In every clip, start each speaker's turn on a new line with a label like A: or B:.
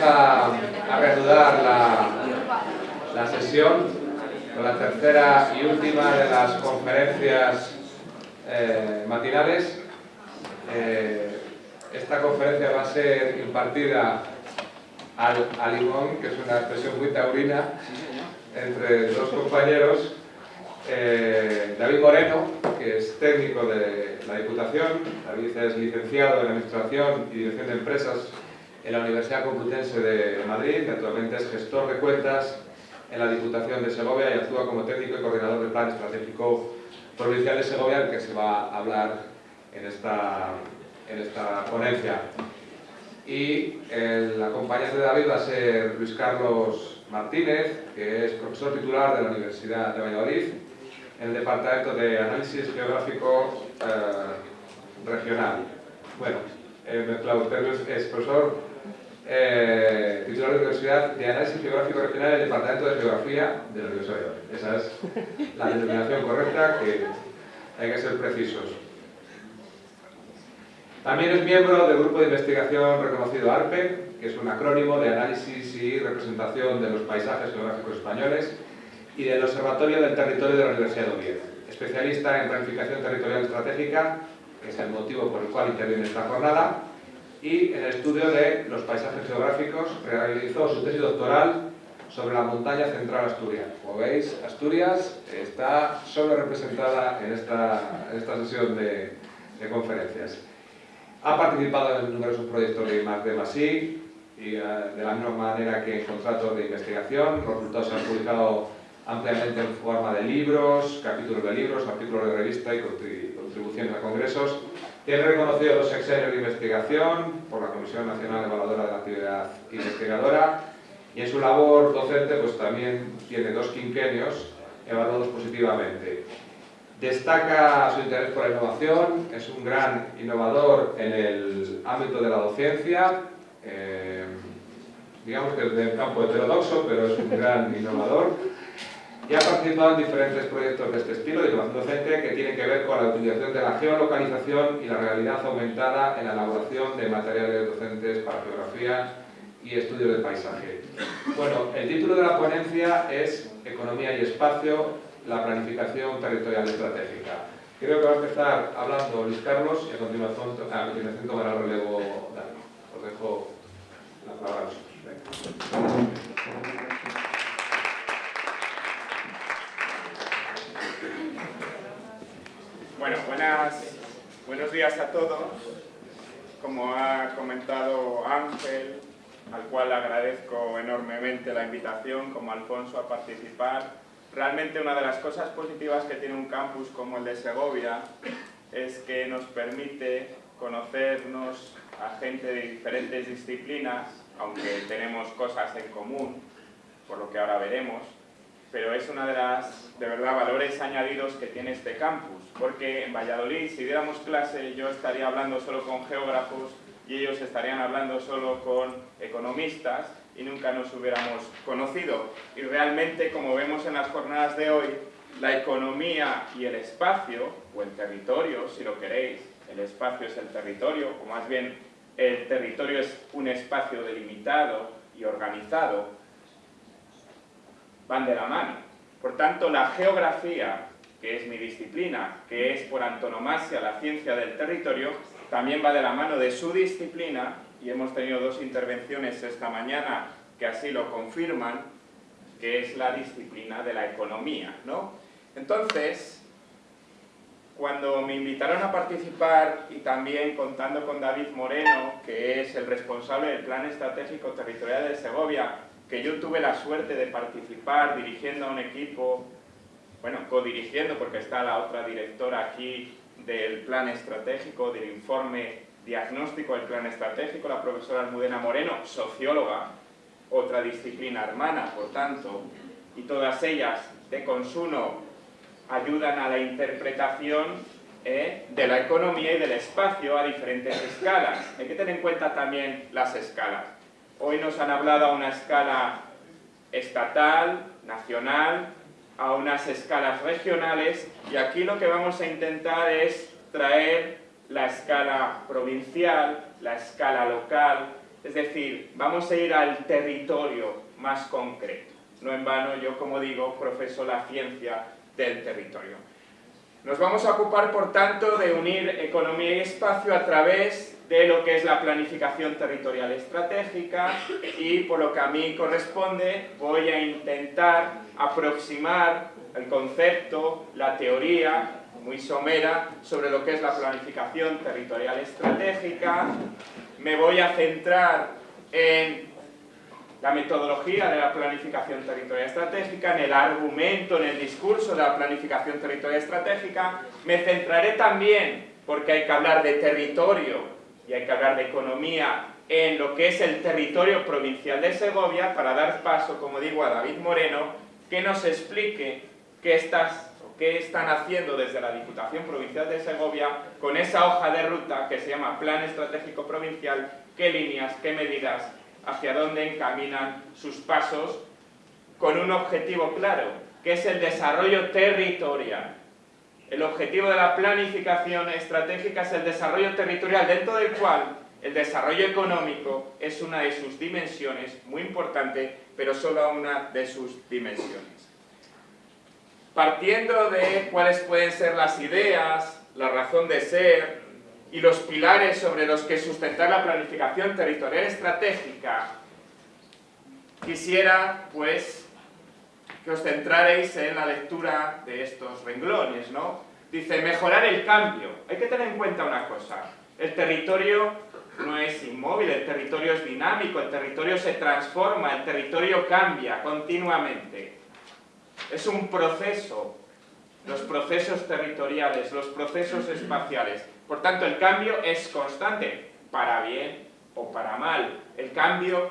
A: Vamos a, reanudar la, sesión con la tercera y última de las conferencias eh, matinales. Eh, esta conferencia va a ser impartida al, al limón, que es una expresión muy taurina, entre dos compañeros eh, David Moreno, que es técnico de la Diputación, David es licenciado en Administración y Dirección de Empresas en la Universidad Complutense de Madrid actualmente es gestor de cuentas en la Diputación de Segovia y actúa como técnico y coordinador del Plan Estratégico Provincial de Segovia, del que se va a hablar en esta, en esta ponencia. Y el acompañante de David va a ser Luis Carlos Martínez, que es profesor titular de la Universidad de Valladolid en el Departamento de Análisis Geográfico eh, Regional. Bueno, eh, es profesor eh, titular de la Universidad de Análisis Geográfico Regional en el Departamento de Geografía de la Universidad de Esa es la denominación correcta, que hay que ser precisos. También es miembro del grupo de investigación reconocido ARPE, que es un acrónimo de análisis y representación de los paisajes geográficos españoles, y del Observatorio del Territorio de la Universidad de Oviedo. Especialista en planificación territorial estratégica, que es el motivo por el cual interviene esta jornada, y en el estudio de los paisajes geográficos realizó su tesis doctoral sobre la montaña central asturiana. Como veis, Asturias está solo representada en esta, en esta sesión de, de, conferencias. Ha participado en numerosos proyectos de I+D+I y eh, de la misma manera que en contratos de investigación. Los resultados se han publicado ampliamente en forma de libros, capítulos de libros, artículos de revista y contribuciones a congresos. Tiene reconocido dos sexenios de investigación por la Comisión Nacional Evaluadora de la Actividad Investigadora y en su labor docente pues también tiene dos quinquenios evaluados positivamente. Destaca su interés por la innovación, es un gran innovador en el ámbito de la docencia, eh, digamos que es del campo heterodoxo, pero es un gran innovador y ha participado en diferentes proyectos de este estilo de innovación docente que tienen que ver con la utilización de la geolocalización y la realidad aumentada en la elaboración de materiales docentes para geografía y estudios de paisaje. Bueno, el título de la ponencia es Economía y Espacio, la planificación territorial estratégica. Creo que va a empezar hablando Luis Carlos y a continuación, continuación tomará el relevo Dani. Os dejo la palabra a vosotros.
B: Buenas, buenos días a todos. Como ha comentado Ángel, al cual agradezco enormemente la invitación, como Alfonso, a participar. Realmente una de las cosas positivas que tiene un campus como el de Segovia es que nos permite conocernos a gente de diferentes disciplinas, aunque tenemos cosas en común, por lo que ahora veremos, pero es una de las, de verdad, valores añadidos que tiene este campus, porque en Valladolid, si diéramos clase, yo estaría hablando solo con geógrafos y ellos estarían hablando solo con economistas y nunca nos hubiéramos conocido. Y realmente, como vemos en las jornadas de hoy, la economía y el espacio, o el territorio, si lo queréis, el espacio es el territorio, o más bien el territorio es un espacio delimitado y organizado, van de la mano. Por tanto, la geografía, que es mi disciplina, que es por antonomasia la ciencia del territorio, también va de la mano de su disciplina, y hemos tenido dos intervenciones esta mañana que así lo confirman, que es la disciplina de la economía. ¿no? Entonces, cuando me invitaron a participar y también contando con David Moreno, que es el responsable del Plan Estratégico Territorial de Segovia, que yo tuve la suerte de participar dirigiendo a un equipo, bueno, codirigiendo porque está la otra directora aquí del plan estratégico, del informe diagnóstico del plan estratégico, la profesora Almudena Moreno, socióloga, otra disciplina hermana, por tanto, y todas ellas de consumo ayudan a la interpretación eh, de la economía y del espacio a diferentes escalas. Hay que tener en cuenta también las escalas. Hoy nos han hablado a una escala estatal, nacional, a unas escalas regionales y aquí lo que vamos a intentar es traer la escala provincial, la escala local, es decir, vamos a ir al territorio más concreto. No en vano yo, como digo, profeso la ciencia del territorio. Nos vamos a ocupar, por tanto, de unir economía y espacio a través de lo que es la planificación territorial estratégica y, por lo que a mí corresponde, voy a intentar aproximar el concepto, la teoría, muy somera, sobre lo que es la planificación territorial estratégica. Me voy a centrar en la metodología de la planificación territorial estratégica, en el argumento, en el discurso de la planificación territorial estratégica. Me centraré también, porque hay que hablar de territorio y hay que hablar de economía, en lo que es el territorio provincial de Segovia, para dar paso, como digo, a David Moreno, que nos explique qué, estás, qué están haciendo desde la Diputación Provincial de Segovia con esa hoja de ruta que se llama Plan Estratégico Provincial, qué líneas, qué medidas hacia dónde encaminan sus pasos con un objetivo claro, que es el desarrollo territorial. El objetivo de la planificación estratégica es el desarrollo territorial, dentro del cual el desarrollo económico es una de sus dimensiones, muy importante, pero solo una de sus dimensiones. Partiendo de cuáles pueden ser las ideas, la razón de ser, y los pilares sobre los que sustentar la planificación territorial estratégica, quisiera, pues, que os centraréis en la lectura de estos renglones, ¿no? Dice, mejorar el cambio. Hay que tener en cuenta una cosa. El territorio no es inmóvil, el territorio es dinámico, el territorio se transforma, el territorio cambia continuamente. Es un proceso, los procesos territoriales, los procesos espaciales. Por tanto, el cambio es constante, para bien o para mal. El cambio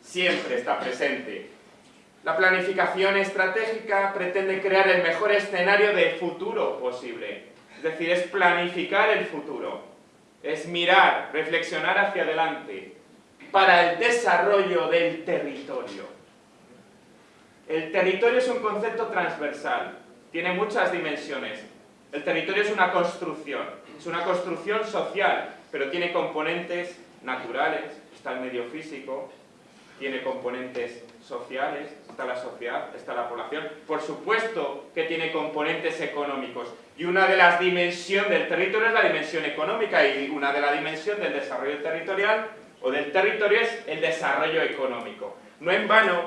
B: siempre está presente. La planificación estratégica pretende crear el mejor escenario de futuro posible. Es decir, es planificar el futuro. Es mirar, reflexionar hacia adelante para el desarrollo del territorio. El territorio es un concepto transversal, tiene muchas dimensiones. El territorio es una construcción, es una construcción social, pero tiene componentes naturales, está el medio físico, tiene componentes sociales, está la sociedad, está la población. Por supuesto que tiene componentes económicos. Y una de las dimensiones del territorio es la dimensión económica y una de las dimensiones del desarrollo territorial o del territorio es el desarrollo económico. No en vano,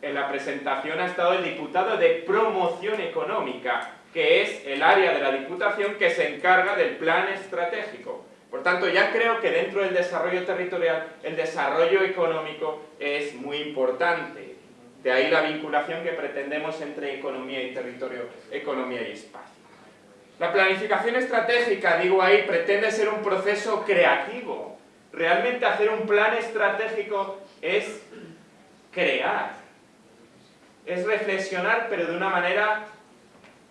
B: en la presentación ha estado el diputado de promoción económica, que es el área de la Diputación que se encarga del plan estratégico. Por tanto, ya creo que dentro del desarrollo territorial, el desarrollo económico es muy importante. De ahí la vinculación que pretendemos entre economía y territorio, economía y espacio. La planificación estratégica, digo ahí, pretende ser un proceso creativo. Realmente hacer un plan estratégico es crear, es reflexionar, pero de una manera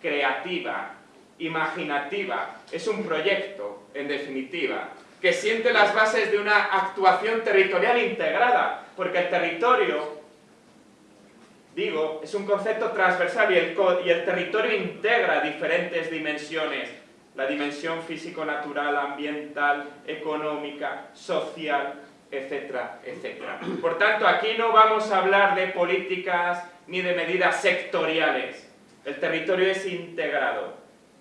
B: creativa, imaginativa, es un proyecto, en definitiva, que siente las bases de una actuación territorial integrada, porque el territorio, digo, es un concepto transversal y el, territorio integra diferentes dimensiones, la dimensión físico-natural, ambiental, económica, social, etcétera, etcétera. Por tanto, aquí no vamos a hablar de políticas ni de medidas sectoriales, el territorio es integrado.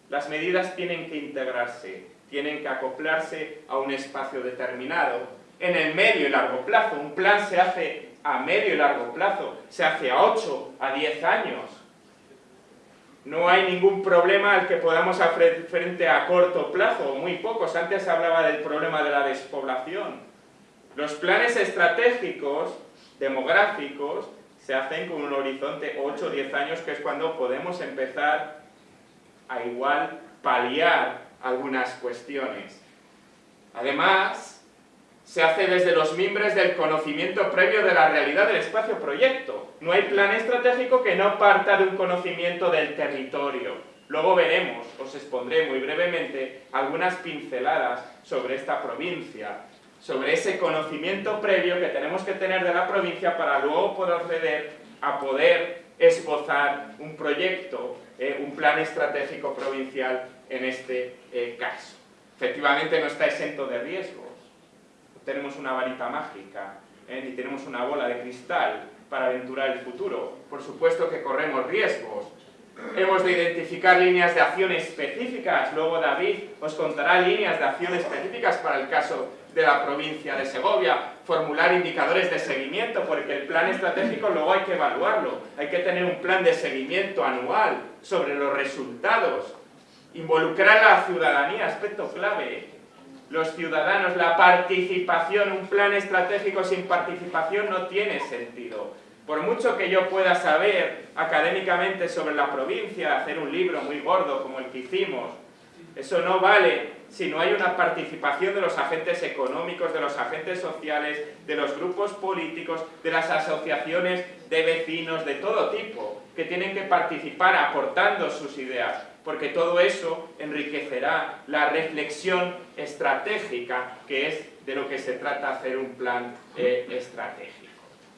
B: Las medidas tienen que integrarse, tienen que acoplarse a un espacio determinado. En el medio y largo plazo, un plan se hace a medio y largo plazo, se hace a 8, a 10 años. No hay ningún problema al que podamos hacer frente a corto plazo, muy pocos. Antes se hablaba del problema de la despoblación. Los planes estratégicos, demográficos, se hacen con un horizonte 8 o 10 años, que es cuando podemos empezar a igual paliar algunas cuestiones. Además, se hace desde los mimbres del conocimiento previo de la realidad del espacio-proyecto. No hay plan estratégico que no parta de un conocimiento del territorio. Luego veremos, os expondré muy brevemente, algunas pinceladas sobre esta provincia, sobre ese conocimiento previo que tenemos que tener de la provincia para luego proceder a poder esbozar un proyecto, eh, un plan estratégico provincial en este eh, caso. efectivamente no está exento de riesgos. No tenemos una varita mágica, ¿eh? ni tenemos una bola de cristal para aventurar el futuro. Por supuesto que corremos riesgos. Hemos de identificar líneas de acción específicas. Luego David os contará líneas de acción específicas para el caso de la provincia de Segovia, formular indicadores de seguimiento, porque el plan estratégico luego hay que evaluarlo, hay que tener un plan de seguimiento anual sobre los resultados, involucrar a la ciudadanía, aspecto clave, los ciudadanos, la participación, un plan estratégico sin participación no tiene sentido. Por mucho que yo pueda saber académicamente sobre la provincia, hacer un libro muy gordo como el que hicimos, eso no vale si no hay una participación de los agentes económicos, de los agentes sociales, de los grupos políticos, de las asociaciones de vecinos, de todo tipo, que tienen que participar aportando sus ideas, porque todo eso enriquecerá la reflexión estratégica, que es de lo que se trata hacer un plan eh, estratégico.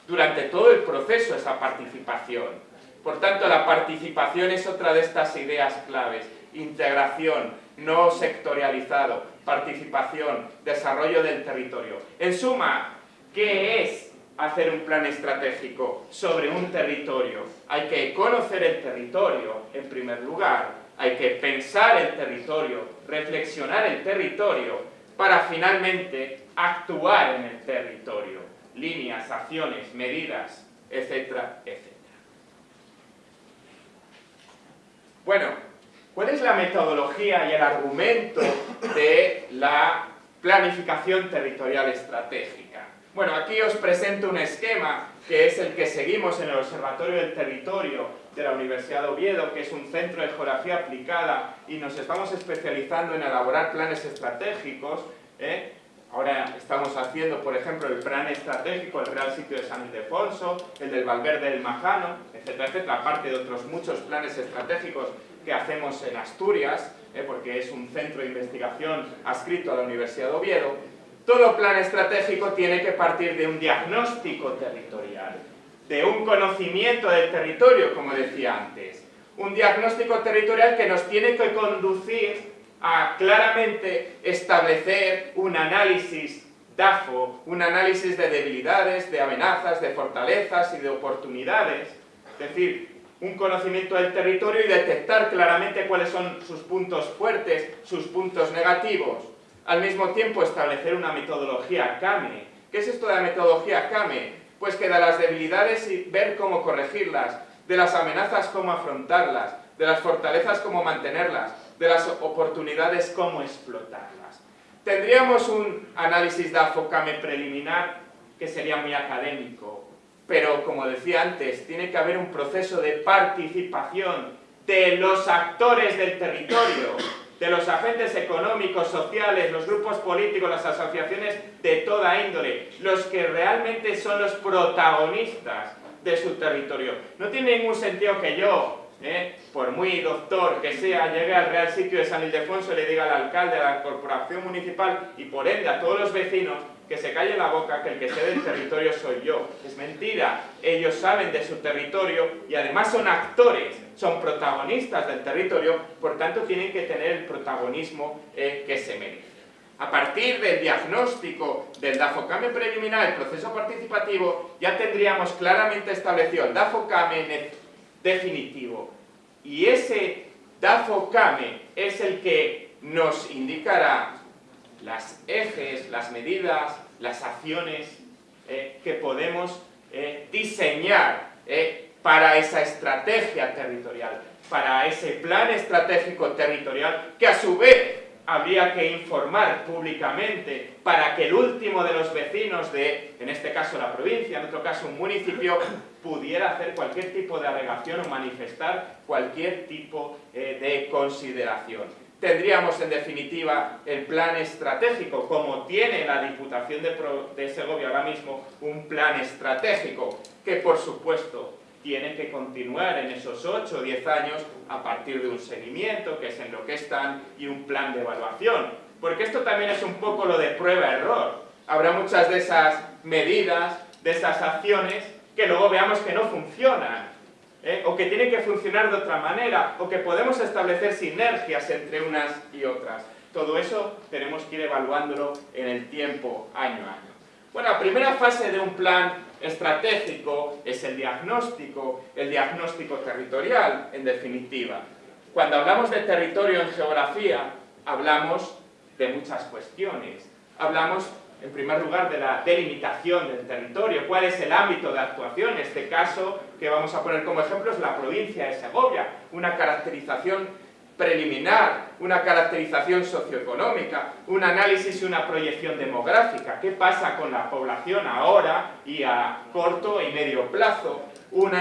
B: Durante todo el proceso esa participación. Por tanto, la participación es otra de estas ideas claves. Integración, no sectorializado, participación, desarrollo del territorio. En suma, ¿qué es hacer un plan estratégico sobre un territorio? Hay que conocer el territorio, en primer lugar, hay que pensar el territorio, reflexionar el territorio, para finalmente actuar en el territorio. Líneas, acciones, medidas, etcétera, etcétera. Bueno, ¿Cuál es la metodología y el argumento de la planificación territorial estratégica? Bueno, aquí os presento un esquema que es el que seguimos en el Observatorio del Territorio de la Universidad de Oviedo, que es un centro de geografía aplicada y nos estamos especializando en elaborar planes estratégicos. ¿eh? Ahora estamos haciendo, por ejemplo, el plan estratégico, el Real Sitio de San Ildefonso, el del Valverde del Majano, etcétera, etcétera, aparte de otros muchos planes estratégicos que hacemos en Asturias, eh, porque es un centro de investigación adscrito a la Universidad de Oviedo, todo plan estratégico tiene que partir de un diagnóstico territorial, de un conocimiento del territorio, como decía antes. Un diagnóstico territorial que nos tiene que conducir a claramente establecer un análisis DAFO, un análisis de debilidades, de amenazas, de fortalezas y de oportunidades. Es decir, un conocimiento del territorio y detectar claramente cuáles son sus puntos fuertes, sus puntos negativos. Al mismo tiempo establecer una metodología CAME. ¿Qué es esto de la metodología CAME? Pues que de las debilidades y ver cómo corregirlas, de las amenazas cómo afrontarlas, de las fortalezas cómo mantenerlas, de las oportunidades cómo explotarlas. Tendríamos un análisis de AFOCAME preliminar que sería muy académico, pero, como decía antes, tiene que haber un proceso de participación de los actores del territorio, de los agentes económicos, sociales, los grupos políticos, las asociaciones de toda índole, los que realmente son los protagonistas de su territorio. No tiene ningún sentido que yo, eh, por muy doctor que sea, llegue al Real Sitio de San Ildefonso y le diga al alcalde, a la corporación municipal y por ende a todos los vecinos que se calle la boca que el que sé del territorio soy yo. Es mentira. Ellos saben de su territorio y además son actores, son protagonistas del territorio, por tanto tienen que tener el protagonismo eh, que se merece. A partir del diagnóstico del DAFOCAME preliminar, el proceso participativo, ya tendríamos claramente establecido el DAFOCAME definitivo. Y ese DAFOCAME es el que nos indicará las ejes, las medidas, las acciones eh, que podemos eh, diseñar eh, para esa estrategia territorial, para ese plan estratégico territorial que a su vez habría que informar públicamente para que el último de los vecinos de, en este caso la provincia, en otro caso un municipio, pudiera hacer cualquier tipo de alegación o manifestar cualquier tipo de consideración tendríamos en definitiva el plan estratégico, como tiene la Diputación de, Segovia ahora mismo, un plan estratégico, que por supuesto tiene que continuar en esos 8 o 10 años a partir de un seguimiento, que es en lo que están, y un plan de evaluación. Porque esto también es un poco lo de prueba-error. Habrá muchas de esas medidas, de esas acciones, que luego veamos que no funcionan ¿eh? o que tiene que funcionar de otra manera, o que podemos establecer sinergias entre unas y otras. Todo eso tenemos que ir evaluándolo en el tiempo, año a año. Bueno, la primera fase de un plan estratégico es el diagnóstico, el diagnóstico territorial, en definitiva. Cuando hablamos de territorio en geografía, hablamos de muchas cuestiones. Hablamos, en primer lugar, de la delimitación del territorio, cuál es el ámbito de actuación. En este caso, que vamos a poner como ejemplo, es la provincia de Segovia, una caracterización preliminar, una caracterización socioeconómica, un análisis y una proyección demográfica. ¿Qué pasa con la población ahora y a corto y medio plazo? Un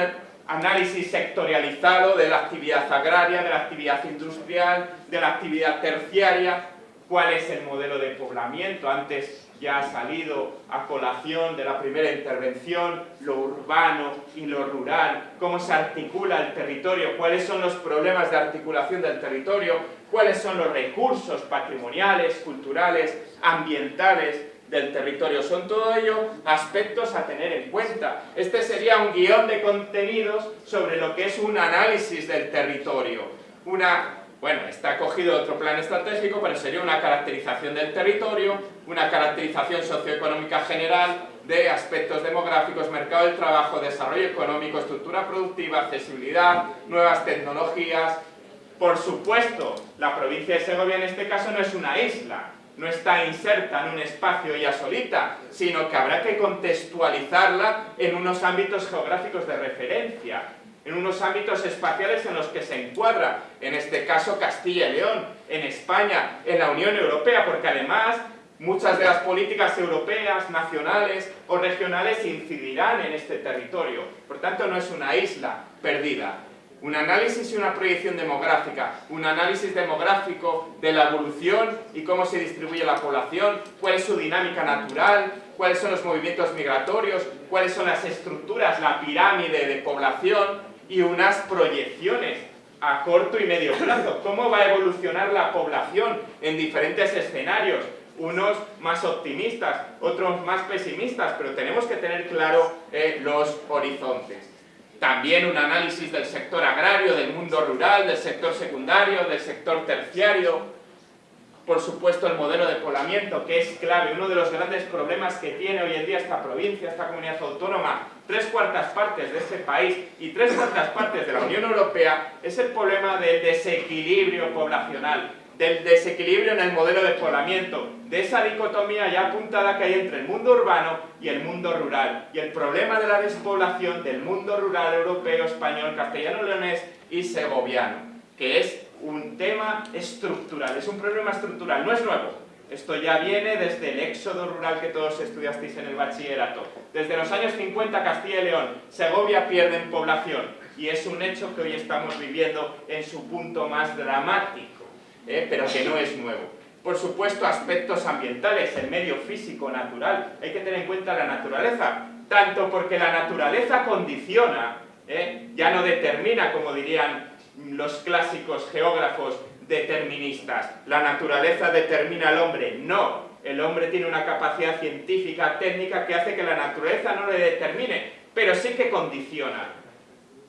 B: análisis sectorializado de la actividad agraria, de la actividad industrial, de la actividad terciaria, cuál es el modelo de poblamiento. Antes ya ha salido a colación de la primera intervención, lo urbano y lo rural, cómo se articula el territorio, cuáles son los problemas de articulación del territorio, cuáles son los recursos patrimoniales, culturales, ambientales del territorio. Son todo ello aspectos a tener en cuenta. Este sería un guion de contenidos sobre lo que es un análisis del territorio, una bueno, está cogido otro plan estratégico, pero sería una caracterización del territorio, una caracterización socioeconómica general de aspectos demográficos, mercado del trabajo, desarrollo económico, estructura productiva, accesibilidad, nuevas tecnologías. Por supuesto, la provincia de Segovia en este caso no es una isla, no está inserta en un espacio ya solita, sino que habrá que contextualizarla en unos ámbitos geográficos de referencia en unos ámbitos espaciales en los que se encuadra, en este caso Castilla y León, en España, en la Unión Europea, porque además muchas de las políticas europeas, nacionales o regionales incidirán en este territorio. Por tanto, no es una isla perdida. Un análisis y una proyección demográfica, un análisis demográfico de la evolución y cómo se distribuye la población, cuál es su dinámica natural, cuáles son los movimientos migratorios, cuáles son las estructuras, la pirámide de población, y unas proyecciones a corto y medio plazo. ¿Cómo va a evolucionar la población en diferentes escenarios? Unos más optimistas, otros más pesimistas, pero tenemos que tener claro eh, los horizontes. También un análisis del sector agrario, del mundo rural, del sector secundario, del sector terciario, por supuesto el modelo de poblamiento, que es clave, uno de los grandes problemas que tiene hoy en día esta provincia, esta comunidad autónoma, tres cuartas partes de este país y tres cuartas partes de la Unión Europea, es el problema del desequilibrio poblacional, del desequilibrio en el modelo de poblamiento, de esa dicotomía ya apuntada que hay entre el mundo urbano y el mundo rural, y el problema de la despoblación del mundo rural europeo, español, castellano-leonés y segoviano, que es un tema estructural, es un problema estructural, no es nuevo. Esto ya viene desde el éxodo rural que todos estudiasteis en el bachillerato. Desde los años 50 Castilla y León, Segovia pierde en población y es un hecho que hoy estamos viviendo en su punto más dramático, ¿eh? pero que no es nuevo. Por supuesto, aspectos ambientales, el medio físico, natural. Hay que tener en cuenta la naturaleza, tanto porque la naturaleza condiciona, ¿eh? ya no determina, como dirían los clásicos geógrafos deterministas. La naturaleza determina al hombre. No, el hombre tiene una capacidad científica, técnica, que hace que la naturaleza no le determine, pero sí que condiciona.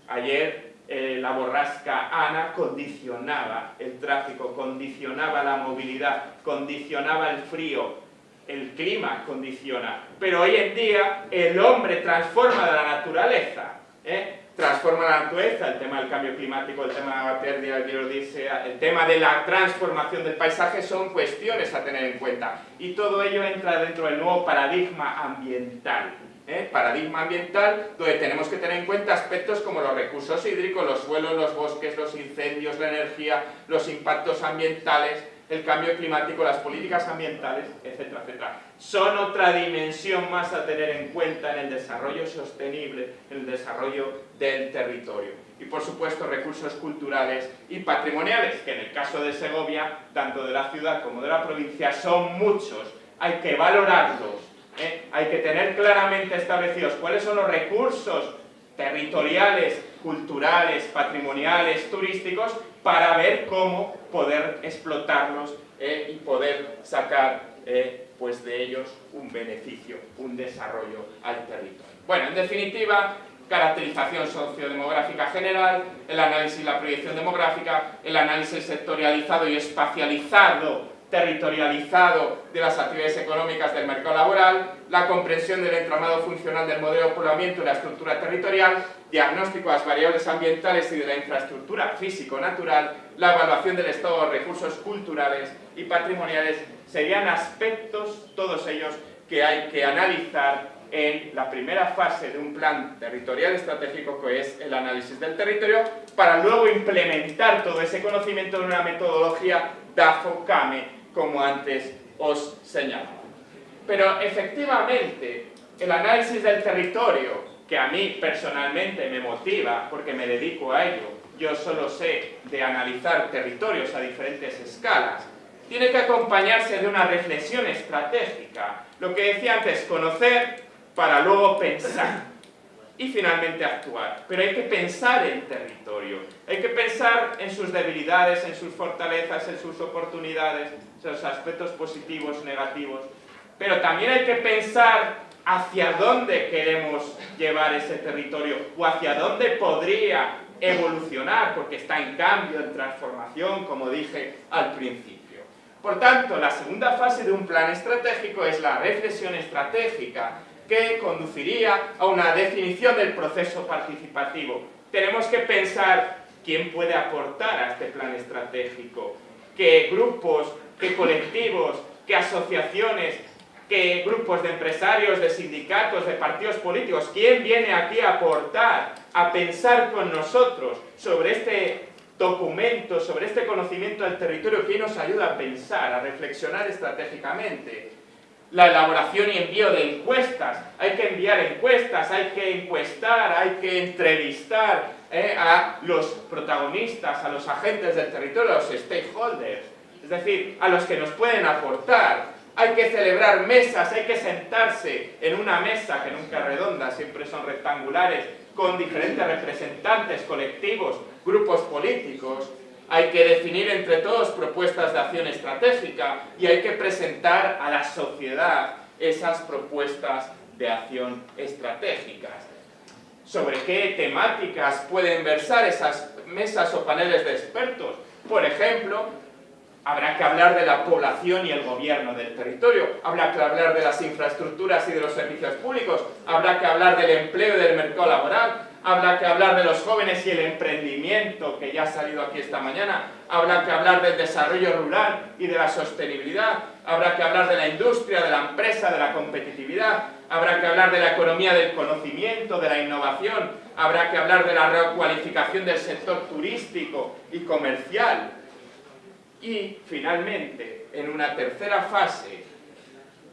B: Ayer eh, la borrasca Ana condicionaba el tráfico, condicionaba la movilidad, condicionaba el frío, el clima condiciona. Pero hoy en día el hombre transforma la naturaleza. ¿eh? Transforma la naturaleza, el tema del cambio climático, el tema de la pérdida de biodiversidad, el tema de la transformación del paisaje son cuestiones a tener en cuenta. Y todo ello entra dentro del nuevo paradigma ambiental. ¿eh? Paradigma ambiental donde tenemos que tener en cuenta aspectos como los recursos hídricos, los suelos, los bosques, los incendios, la energía, los impactos ambientales, el cambio climático, las políticas ambientales, etcétera, etcétera. Son otra dimensión más a tener en cuenta en el desarrollo sostenible, en el desarrollo del territorio. Y por supuesto recursos culturales y patrimoniales, que en el caso de Segovia, tanto de la ciudad como de la provincia, son muchos. Hay que valorarlos, ¿eh? hay que tener claramente establecidos cuáles son los recursos territoriales, culturales, patrimoniales, turísticos, para ver cómo poder explotarlos eh, y poder sacar eh, pues de ellos un beneficio, un desarrollo al territorio. Bueno, en definitiva, caracterización sociodemográfica general, el análisis y la proyección demográfica, el análisis sectorializado y espacializado territorializado de las actividades económicas del mercado laboral, la comprensión del entramado funcional del modelo de poblamiento y la estructura territorial, diagnóstico de las variables ambientales y de la infraestructura físico-natural, la evaluación del estado de recursos culturales y patrimoniales, serían aspectos, todos ellos, que hay que analizar en la primera fase de un plan territorial estratégico que es el análisis del territorio para luego implementar todo ese conocimiento en una metodología DAFO-CAME como antes os señalaba. Pero efectivamente, el análisis del territorio, que a mí personalmente me motiva porque me dedico a ello, yo solo sé de analizar territorios a diferentes escalas, tiene que acompañarse de una reflexión estratégica. Lo que decía antes, conocer para luego pensar y finalmente actuar. Pero hay que pensar en territorio, hay que pensar en sus debilidades, en sus fortalezas, en sus oportunidades, en sus aspectos positivos, negativos. Pero también hay que pensar hacia dónde queremos llevar ese territorio o hacia dónde podría evolucionar, porque está en cambio, en transformación, como dije al principio. Por tanto, la segunda fase de un plan estratégico es la reflexión estratégica, que conduciría a una definición del proceso participativo. Tenemos que pensar quién puede aportar a este plan estratégico, qué grupos, qué colectivos, qué asociaciones, qué grupos de empresarios, de sindicatos, de partidos políticos, quién viene aquí a aportar, a pensar con nosotros sobre este documento, sobre este conocimiento del territorio, quién nos ayuda a pensar, a reflexionar estratégicamente la elaboración y envío de encuestas. Hay que enviar encuestas, hay que encuestar, hay que entrevistar eh, a los protagonistas, a los agentes del territorio, a los stakeholders, es decir, a los que nos pueden aportar. Hay que celebrar mesas, hay que sentarse en una mesa, que nunca es redonda, siempre son rectangulares, con diferentes representantes, colectivos, grupos políticos, hay que definir entre todos propuestas de acción estratégica y hay que presentar a la sociedad esas propuestas de acción estratégicas. ¿Sobre qué temáticas pueden versar esas mesas o paneles de expertos? Por ejemplo, habrá que hablar de la población y el gobierno del territorio, habrá que hablar de las infraestructuras y de los servicios públicos, habrá que hablar del empleo y del mercado laboral, habrá que hablar de los jóvenes y el emprendimiento, que ya ha salido aquí esta mañana, habrá que hablar del desarrollo rural y de la sostenibilidad, habrá que hablar de la industria, de la empresa, de la competitividad, habrá que hablar de la economía del conocimiento, de la innovación, habrá que hablar de la recualificación del sector turístico y comercial. Y, finalmente, en una tercera fase,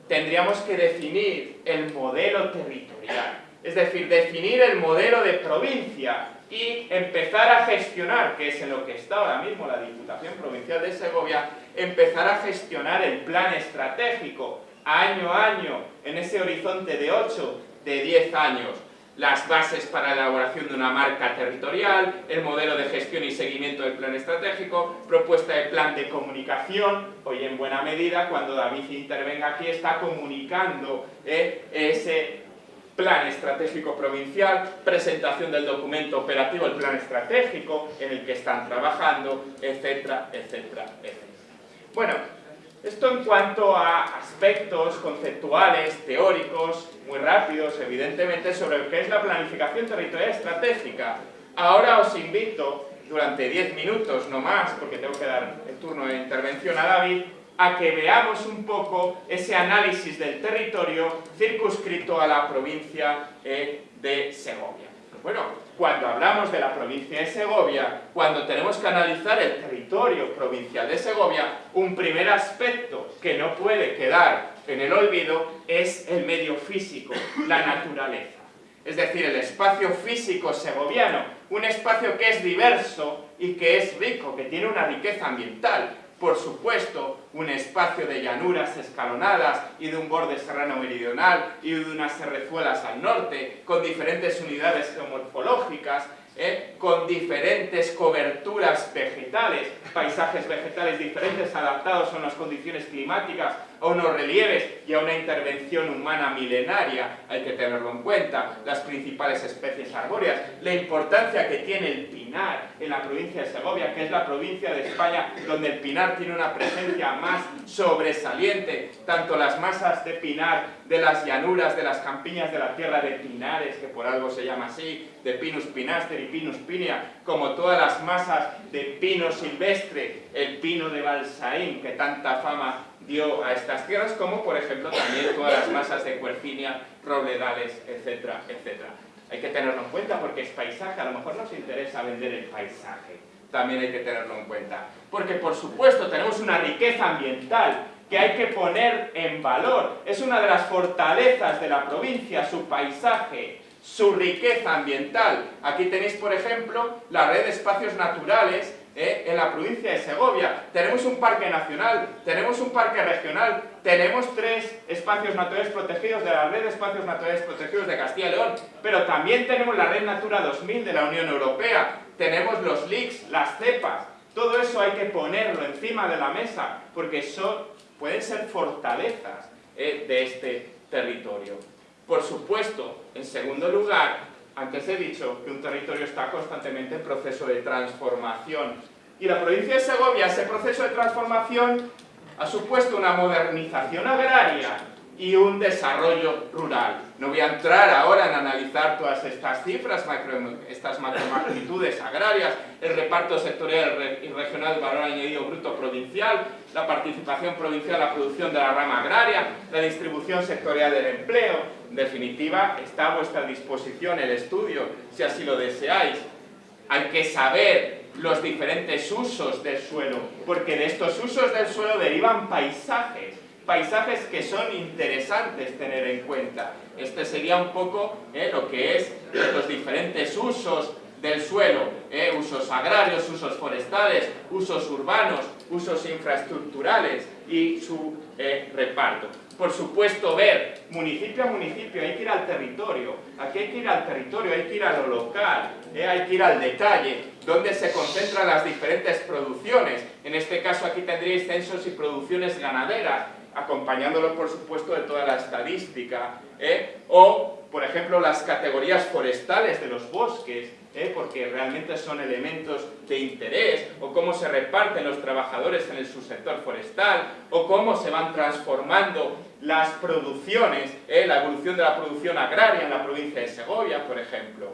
B: tendríamos que definir el modelo territorial. Es decir, definir el modelo de provincia y empezar a gestionar, que es en lo que está ahora mismo la Diputación Provincial de Segovia, empezar a gestionar el plan estratégico año a año, en ese horizonte de 8, de 10 años, las bases para la elaboración de una marca territorial, el modelo de gestión y seguimiento del plan estratégico, propuesta de plan de comunicación, hoy en buena medida, cuando David intervenga aquí, está comunicando eh, ese plan estratégico provincial, presentación del documento operativo, el plan estratégico en el que están trabajando, etcétera, etcétera, etcétera. Bueno, esto en cuanto a aspectos conceptuales, teóricos, muy rápidos, evidentemente, sobre lo que es la planificación territorial estratégica. Ahora os invito, durante 10 minutos, no más, porque tengo que dar el turno de intervención a David, a que veamos un poco ese análisis del territorio circunscrito a la provincia eh, de Segovia. Bueno, cuando hablamos de la provincia de Segovia, cuando tenemos que analizar el territorio provincial de Segovia, un primer aspecto que no puede quedar en el olvido es el medio físico, la naturaleza. Es decir, el espacio físico segoviano, un espacio que es diverso y que es rico, que tiene una riqueza ambiental, por supuesto, un espacio de llanuras escalonadas y de un borde serrano meridional y de unas serrezuelas al norte, con diferentes unidades geomorfológicas, ¿eh? con diferentes coberturas vegetales, paisajes vegetales diferentes adaptados a unas condiciones climáticas a unos relieves y a una intervención humana milenaria, hay que tenerlo en cuenta, las principales especies arbóreas, la importancia que tiene el pinar en la provincia de Segovia, que es la provincia de España donde el pinar tiene una presencia más sobresaliente, tanto las masas de pinar de las llanuras, de las campiñas de la tierra de pinares, que por algo se llama así, de Pinus pinaster y Pinus pinea, como todas las masas de pino silvestre, el pino de Balsaín, que tanta fama dio a estas tierras, como por ejemplo también todas las masas de cuercinia, robledales, etcétera, etcétera. Hay que tenerlo en cuenta porque es paisaje, a lo mejor nos interesa vender el paisaje, también hay que tenerlo en cuenta. Porque por supuesto tenemos una riqueza ambiental que hay que poner en valor. Es una de las fortalezas de la provincia, su paisaje, su riqueza ambiental. Aquí tenéis, por ejemplo, la red de espacios naturales ¿eh? en la provincia de Segovia. Tenemos un parque nacional, tenemos un parque regional, tenemos tres espacios naturales protegidos de la red de espacios naturales protegidos de Castilla y León, pero también tenemos la red Natura 2000 de la Unión Europea, tenemos los LICs, las cepas, todo eso hay que ponerlo encima de la mesa, porque son pueden ser fortalezas eh, de este territorio. Por supuesto, en segundo lugar, antes he dicho que un territorio está constantemente en proceso de transformación. Y la provincia de Segovia, ese proceso de transformación ha supuesto una modernización agraria y un desarrollo rural. No voy a entrar ahora en analizar todas estas cifras, estas macromagnitudes agrarias, el reparto sectorial y regional del valor añadido bruto provincial, la participación provincial en la producción de la rama agraria, la distribución sectorial del empleo. En definitiva, está a vuestra disposición el estudio, si así lo deseáis. Hay que saber los diferentes usos del suelo, porque de estos usos del suelo derivan paisajes, paisajes que son interesantes tener en cuenta. Este sería un poco eh, lo que es los diferentes usos del suelo, eh, usos agrarios, usos forestales, usos urbanos, usos infraestructurales y su eh, reparto. Por supuesto, ver municipio a municipio, hay que ir al territorio, aquí hay que ir al territorio, hay que ir a lo local, hay que ir al detalle, donde se concentran las diferentes producciones. En este caso aquí tendríais censos y producciones ganaderas, acompañándolo por supuesto de toda la estadística, ¿eh? o por ejemplo las categorías forestales de los bosques, ¿eh? porque realmente son elementos de interés, o cómo se reparten los trabajadores en el subsector forestal, o cómo se van transformando las producciones, ¿eh? la evolución de la producción agraria en la provincia de Segovia, por ejemplo.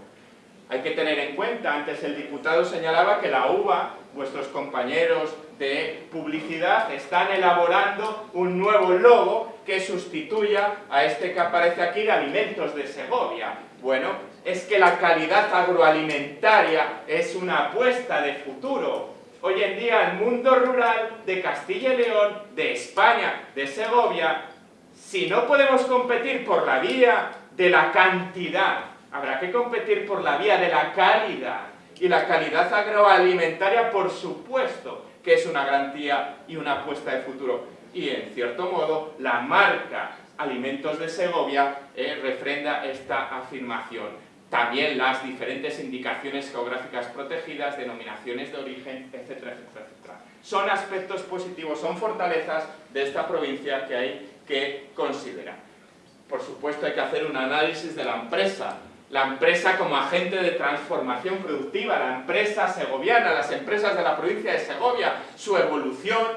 B: Hay que tener en cuenta, antes el diputado señalaba que la uva, vuestros compañeros de publicidad, están elaborando un nuevo logo que sustituya a este que aparece aquí de Alimentos de Segovia. Bueno, es que la calidad agroalimentaria es una apuesta de futuro. Hoy en día el mundo rural de Castilla y León, de España, de Segovia, si no podemos competir por la vía de la cantidad, habrá que competir por la vía de la calidad. Y la calidad agroalimentaria, por supuesto, que es una garantía y una apuesta de futuro. Y en cierto modo, la marca Alimentos de Segovia eh, refrenda esta afirmación. También las diferentes indicaciones geográficas protegidas, denominaciones de origen, etcétera, etcétera, etcétera. Son aspectos positivos, son fortalezas de esta provincia que hay que considerar. Por supuesto hay que hacer un análisis de la empresa, la empresa como agente de transformación productiva, la empresa segoviana, las empresas de la provincia de Segovia, su evolución,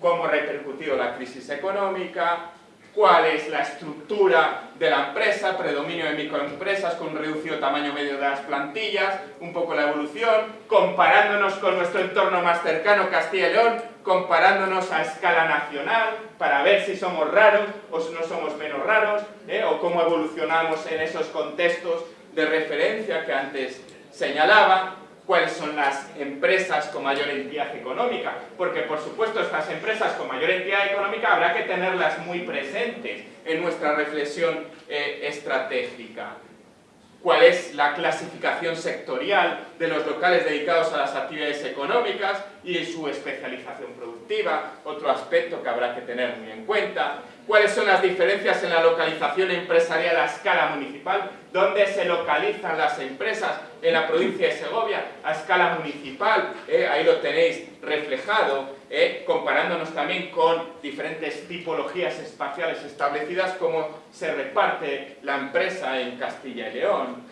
B: cómo ha repercutido la crisis económica, cuál es la estructura de la empresa, predominio de microempresas con un reducido tamaño medio de las plantillas, un poco la evolución, comparándonos con nuestro entorno más cercano, Castilla y León, comparándonos a escala nacional para ver si somos raros o si no somos menos raros, ¿eh? o cómo evolucionamos en esos contextos de referencia que antes señalaba, cuáles son las empresas con mayor entidad económica, porque por supuesto estas empresas con mayor entidad económica habrá que tenerlas muy presentes en nuestra reflexión eh, estratégica. ¿Cuál es la clasificación sectorial de los locales dedicados a las actividades económicas y su especialización productiva? Otro aspecto que habrá que tener muy en cuenta cuáles son las diferencias en la localización empresarial a escala municipal, dónde se localizan las empresas en la provincia de Segovia a escala municipal, eh, ahí lo tenéis reflejado, eh, comparándonos también con diferentes tipologías espaciales establecidas, cómo se reparte la empresa en Castilla y León,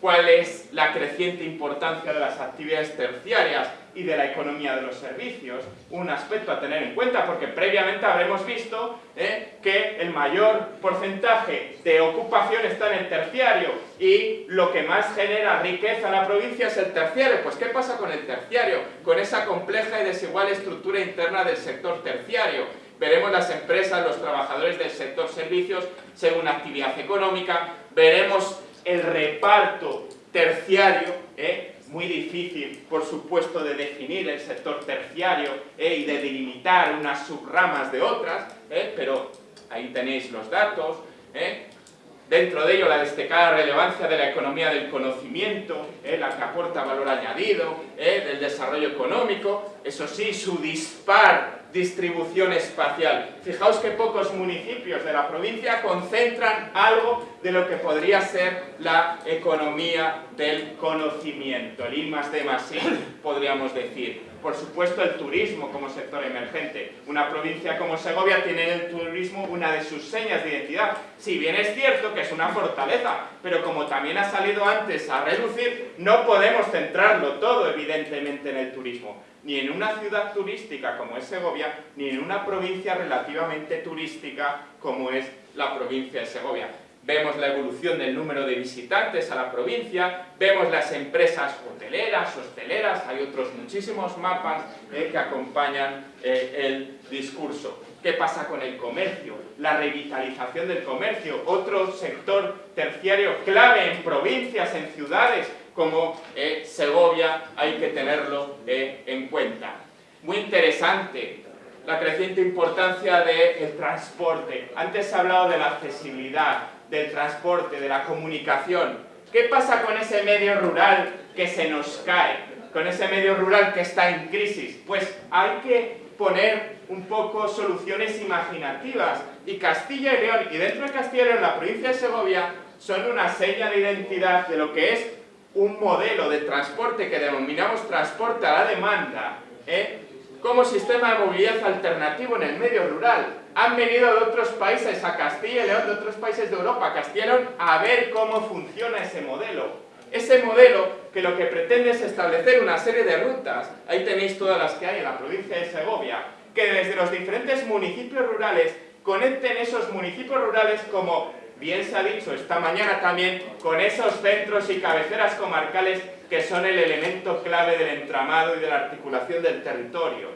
B: cuál es la creciente importancia de las actividades terciarias y de la economía de los servicios, un aspecto a tener en cuenta porque previamente habremos visto eh, que el mayor porcentaje de ocupación está en el terciario y lo que más genera riqueza en la provincia es el terciario. Pues ¿qué pasa con el terciario? Con esa compleja y desigual estructura interna del sector terciario. Veremos las empresas, los trabajadores del sector servicios según actividad económica, veremos el reparto terciario, ¿eh? Muy difícil, por supuesto, de definir el sector terciario ¿eh? y de delimitar unas subramas de otras, ¿eh? pero ahí tenéis los datos. Dentro de ello, la destacada relevancia de la economía del conocimiento, la que aporta valor añadido, del desarrollo económico, eso sí, su dispar distribución espacial. Fijaos que pocos municipios de la provincia concentran algo de lo que podría ser la economía del conocimiento, el I más D más I, podríamos decir. Por supuesto, el turismo como sector emergente. Una provincia como Segovia tiene el turismo una de sus señas de identidad. Si bien es cierto que es una fortaleza, pero como también ha salido antes a reducir, no podemos centrarlo todo, evidentemente, en el turismo ni en una ciudad turística como es Segovia, ni en una provincia relativamente turística como es la provincia de Segovia. Vemos la evolución del número de visitantes a la provincia, vemos las empresas hoteleras, hosteleras, hay otros muchísimos mapas eh, que acompañan eh, el discurso. ¿Qué pasa con el comercio? La revitalización del comercio, otro sector terciario clave en provincias, en ciudades, como eh, Segovia hay que tenerlo en cuenta. Muy interesante la creciente importancia del transporte. Antes se ha hablado de la accesibilidad, del transporte, de la comunicación. ¿Qué pasa con ese medio rural que se nos cae? Con ese medio rural que está en crisis. Pues hay que poner un poco soluciones imaginativas. Y Castilla y León, y dentro de Castilla y León, la provincia de Segovia, son una seña de identidad de lo que es un modelo de transporte que denominamos transporte a la demanda, ¿eh? Como sistema de movilidad alternativo en el medio rural. Han venido de otros países a Castilla y León, de otros países de Europa, a a ver cómo funciona ese modelo. Ese modelo que lo que pretende es establecer una serie de rutas, ahí tenéis todas las que hay en la provincia de Segovia, que desde los diferentes municipios rurales conecten esos municipios rurales como bien se ha dicho esta mañana también, con esos centros y cabeceras comarcales que son el elemento clave del entramado y de la articulación del territorio.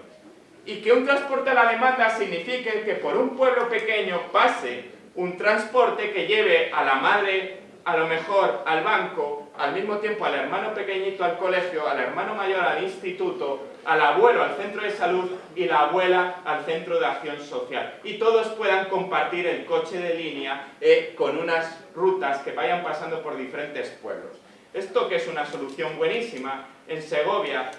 B: Y que un transporte a la demanda signifique que por un pueblo pequeño pase un transporte que lleve a la madre, a lo mejor al banco, al mismo tiempo al hermano pequeñito al colegio, al hermano mayor al instituto, al abuelo al centro de salud y la abuela al centro de acción social. Y todos puedan compartir el coche de línea eh, con unas rutas que vayan pasando por diferentes pueblos. Esto que es una solución buenísima, en Segovia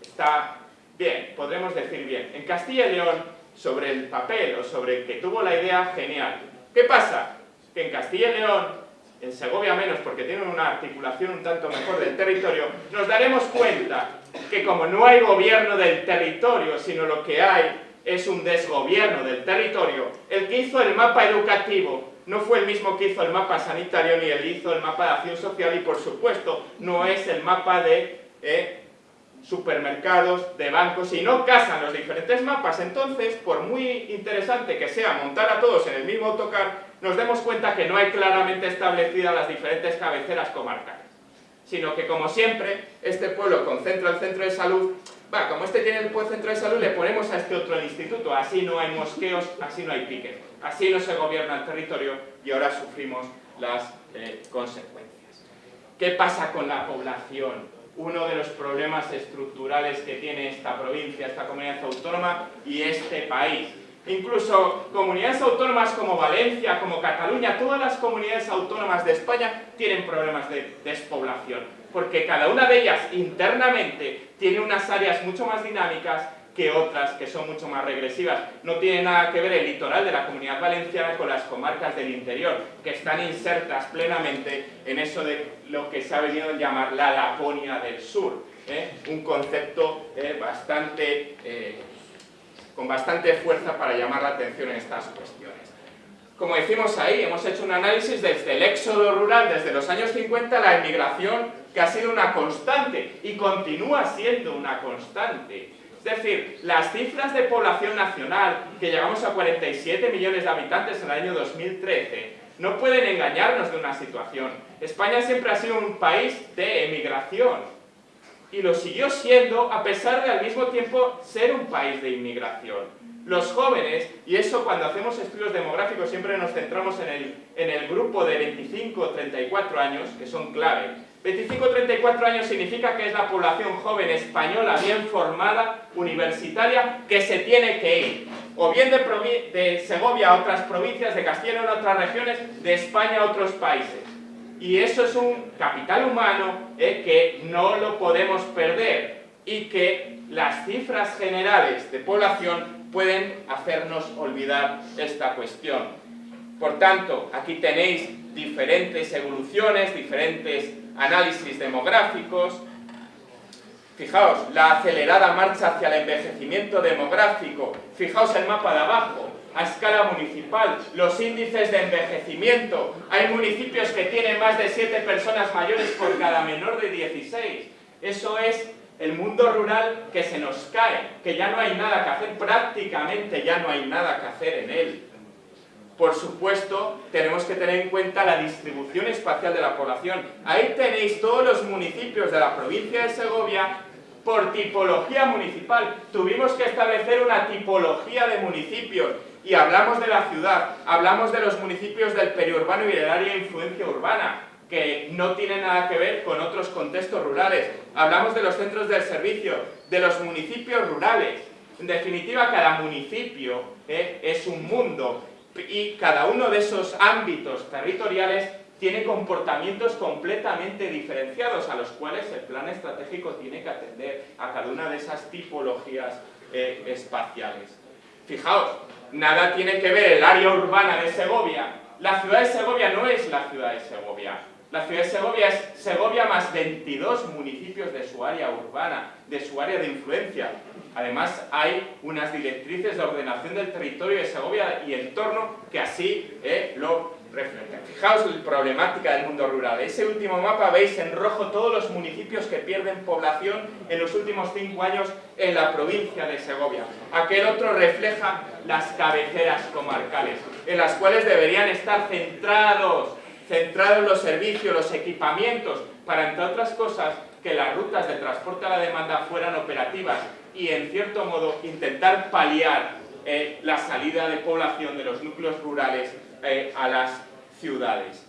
B: está bien, podremos decir bien. En Castilla y León, sobre el papel o sobre el que tuvo la idea, genial. ¿Qué pasa? Que en Castilla y León en Segovia menos porque tienen una articulación un tanto mejor del territorio, nos daremos cuenta que como no hay gobierno del territorio, sino lo que hay es un desgobierno del territorio, el que hizo el mapa educativo no fue el mismo que hizo el mapa sanitario ni el hizo el mapa de acción social y por supuesto no es el mapa de eh, supermercados, de bancos y no casan los diferentes mapas. Entonces, por muy interesante que sea montar a todos en el mismo autocar, nos demos cuenta que no hay claramente establecidas las diferentes cabeceras comarcales, sino que como siempre, este pueblo concentra el centro de salud, va, como este tiene el centro de salud, le ponemos a este otro el instituto, así no hay mosqueos, así no hay piques, así no se gobierna el territorio y ahora sufrimos las eh, consecuencias. ¿Qué pasa con la población? Uno de los problemas estructurales que tiene esta provincia, esta comunidad autónoma y este país Incluso comunidades autónomas como Valencia, como Cataluña, todas las comunidades autónomas de España tienen problemas de despoblación, porque cada una de ellas internamente tiene unas áreas mucho más dinámicas que otras que son mucho más regresivas. No tiene nada que ver el litoral de la comunidad valenciana con las comarcas del interior, que están insertas plenamente en eso de lo que se ha venido a llamar la Laponia del Sur. ¿eh? Un concepto eh, bastante... Eh, con bastante fuerza para llamar la atención en estas cuestiones. Como decimos ahí, hemos hecho un análisis desde el éxodo rural, desde los años 50, la emigración que ha sido una constante y continúa siendo una constante. Es decir, las cifras de población nacional, que llegamos a 47 millones de habitantes en el año 2013, no pueden engañarnos de una situación. España siempre ha sido un país de emigración y lo siguió siendo a pesar de al mismo tiempo ser un país de inmigración. Los jóvenes, y eso cuando hacemos estudios demográficos siempre nos centramos en el, en el grupo de 25-34 años, que son clave. 25-34 años significa que es la población joven española bien formada, universitaria, que se tiene que ir. O bien de, Segovia a otras provincias, de Castilla a otras regiones, de España a otros países. Y eso es un capital humano eh, que no lo podemos perder y que las cifras generales de población pueden hacernos olvidar esta cuestión. Por tanto, aquí tenéis diferentes evoluciones, diferentes análisis demográficos. Fijaos, la acelerada marcha hacia el envejecimiento demográfico. Fijaos el mapa de abajo, a escala municipal, los índices de envejecimiento. Hay municipios que tienen más de 7 personas mayores por cada menor de 16. Eso es el mundo rural que se nos cae, que ya no hay nada que hacer, prácticamente ya no hay nada que hacer en él. Por supuesto, tenemos que tener en cuenta la distribución espacial de la población. Ahí tenéis todos los municipios de la provincia de Segovia por tipología municipal. Tuvimos que establecer una tipología de municipios y hablamos de la ciudad, hablamos de los municipios del periurbano y del área de influencia urbana, que no tiene nada que ver con otros contextos rurales. Hablamos de los centros del servicio, de los municipios rurales. En definitiva, cada municipio eh, es un mundo y cada uno de esos ámbitos territoriales tiene comportamientos completamente diferenciados a los cuales el plan estratégico tiene que atender a cada una de esas tipologías eh, espaciales. Fijaos, nada tiene que ver el área urbana de Segovia. La ciudad de Segovia no es la ciudad de Segovia. La ciudad de Segovia es Segovia más 22 municipios de su área urbana, de su área de influencia. Además, hay unas directrices de ordenación del territorio de Segovia y entorno que así eh, lo Fijaos la problemática del mundo rural. Ese último mapa veis en rojo todos los municipios que pierden población en los últimos cinco años en la provincia de Segovia. Aquel otro refleja las cabeceras comarcales, en las cuales deberían estar centrados centrado los servicios, los equipamientos, para, entre otras cosas, que las rutas de transporte a la demanda fueran operativas y, en cierto modo, intentar paliar eh, la salida de población de los núcleos rurales eh, a las ciudades.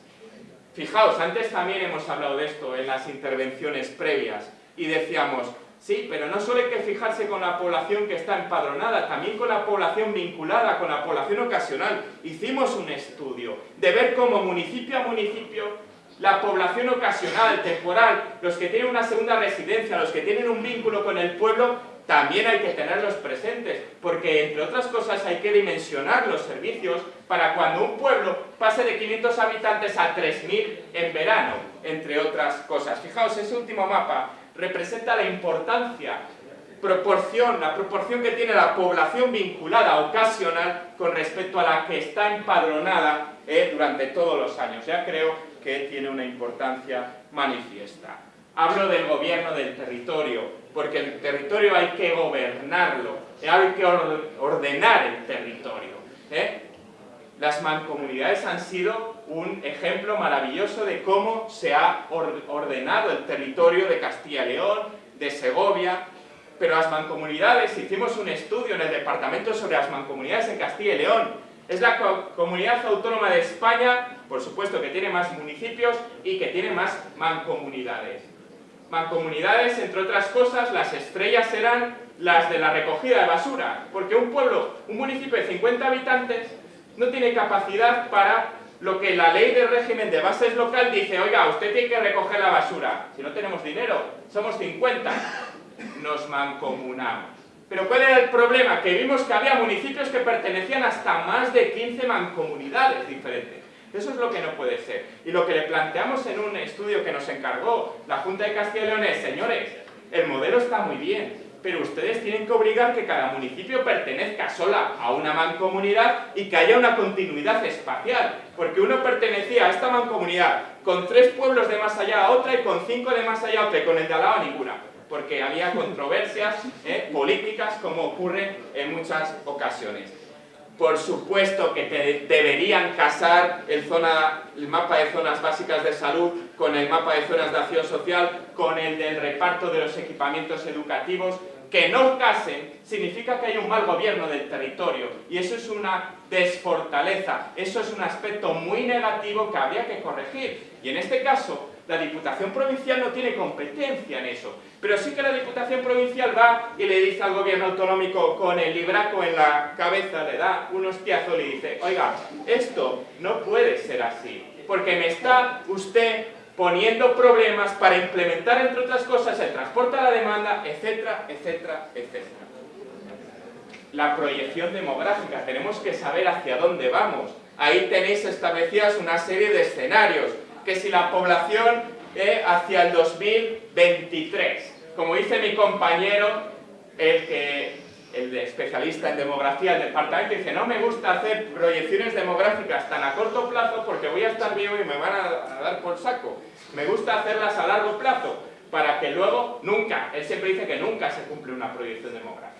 B: Fijaos, antes también hemos hablado de esto en las intervenciones previas y decíamos, Sí, pero no solo hay que fijarse con la población que está empadronada, también con la población vinculada, con la población ocasional. Hicimos un estudio de ver cómo municipio a municipio la población ocasional, temporal, los que tienen una segunda residencia, los que tienen un vínculo con el pueblo, también hay que tenerlos presentes, porque entre otras cosas hay que dimensionar los servicios para cuando un pueblo pase de 500 habitantes a 3.000 en verano, entre otras cosas. Fijaos, ese último mapa representa la importancia, proporción, la proporción que tiene la población vinculada ocasional con respecto a la que está empadronada eh, durante todos los años. Ya creo que tiene una importancia manifiesta. Hablo del gobierno del territorio, porque el territorio hay que gobernarlo, hay que ordenar el territorio. ¿eh? Las mancomunidades han sido un ejemplo maravilloso de cómo se ha ordenado el territorio de Castilla y León, de Segovia, pero las mancomunidades, hicimos un estudio en el departamento sobre las mancomunidades en Castilla y León, es la comunidad autónoma de España, por supuesto que tiene más municipios y que tiene más mancomunidades. Mancomunidades, entre otras cosas, las estrellas serán las de la recogida de basura, porque un pueblo, un municipio de 50 habitantes, no tiene capacidad para lo que la ley de régimen de bases local dice, oiga, usted tiene que recoger la basura. Si no tenemos dinero, somos 50, nos mancomunamos. Pero ¿cuál era el problema? Que vimos que había municipios que pertenecían hasta más de 15 mancomunidades diferentes. Eso es lo que no puede ser. Y lo que le planteamos en un estudio que nos encargó la Junta de Castilla y León es, señores, el modelo está muy bien, pero ustedes tienen que obligar que cada municipio pertenezca sola a una mancomunidad y que haya una continuidad espacial, porque uno pertenecía a esta mancomunidad con tres pueblos de más allá a otra y con cinco de más allá a otra y con el de al lado a ninguna, porque había controversias eh, políticas como ocurre en muchas ocasiones. Por supuesto que deberían casar el, el mapa de zonas básicas de salud con el mapa de zonas de acción social, con el del reparto de los equipamientos educativos, que no casen significa que hay un mal gobierno del territorio y eso es una desfortaleza, eso es un aspecto muy negativo que habría que corregir. Y en este caso, la Diputación Provincial no tiene competencia en eso, pero sí que la Diputación Provincial va y le dice al gobierno autonómico con el libraco en la cabeza, le da un hostiazo y le dice, oiga, esto no puede ser así, porque me está usted poniendo problemas para implementar, entre otras cosas, el transporte a la demanda, etcétera, etcétera, etcétera. La proyección demográfica, tenemos que saber hacia dónde vamos. Ahí tenéis establecidas una serie de escenarios, que si la población eh, hacia el 2023, como dice mi compañero, el que el especialista en demografía del departamento dice no me gusta hacer proyecciones demográficas tan a corto plazo porque voy a estar vivo y me van a, dar por saco. Me gusta hacerlas a largo plazo para que luego nunca, él siempre dice que nunca se cumple una proyección demográfica.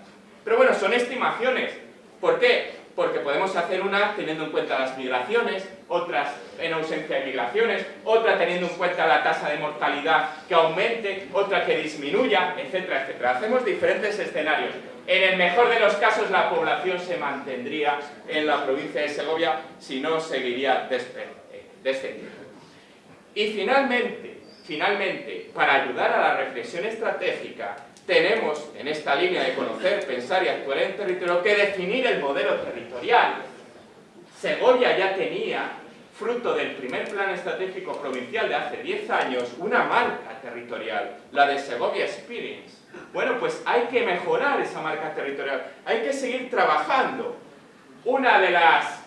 B: Pero bueno, son estimaciones. ¿Por qué? Porque podemos hacer una teniendo en cuenta las migraciones, otras en ausencia de migraciones, otra teniendo en cuenta la tasa de mortalidad que aumente, otra que disminuya, etcétera, etcétera. Hacemos diferentes escenarios. En el mejor de los casos la población se mantendría en la provincia de Segovia, si no seguiría eh, descendiendo. Y finalmente, finalmente, para ayudar a la reflexión estratégica, tenemos en esta línea de conocer, pensar y actuar en territorio que definir el modelo territorial. Segovia ya tenía, fruto del primer plan estratégico provincial de hace 10 años, una marca territorial, la de Segovia Experience. Bueno, pues hay que mejorar esa marca territorial, hay que seguir trabajando. Una de las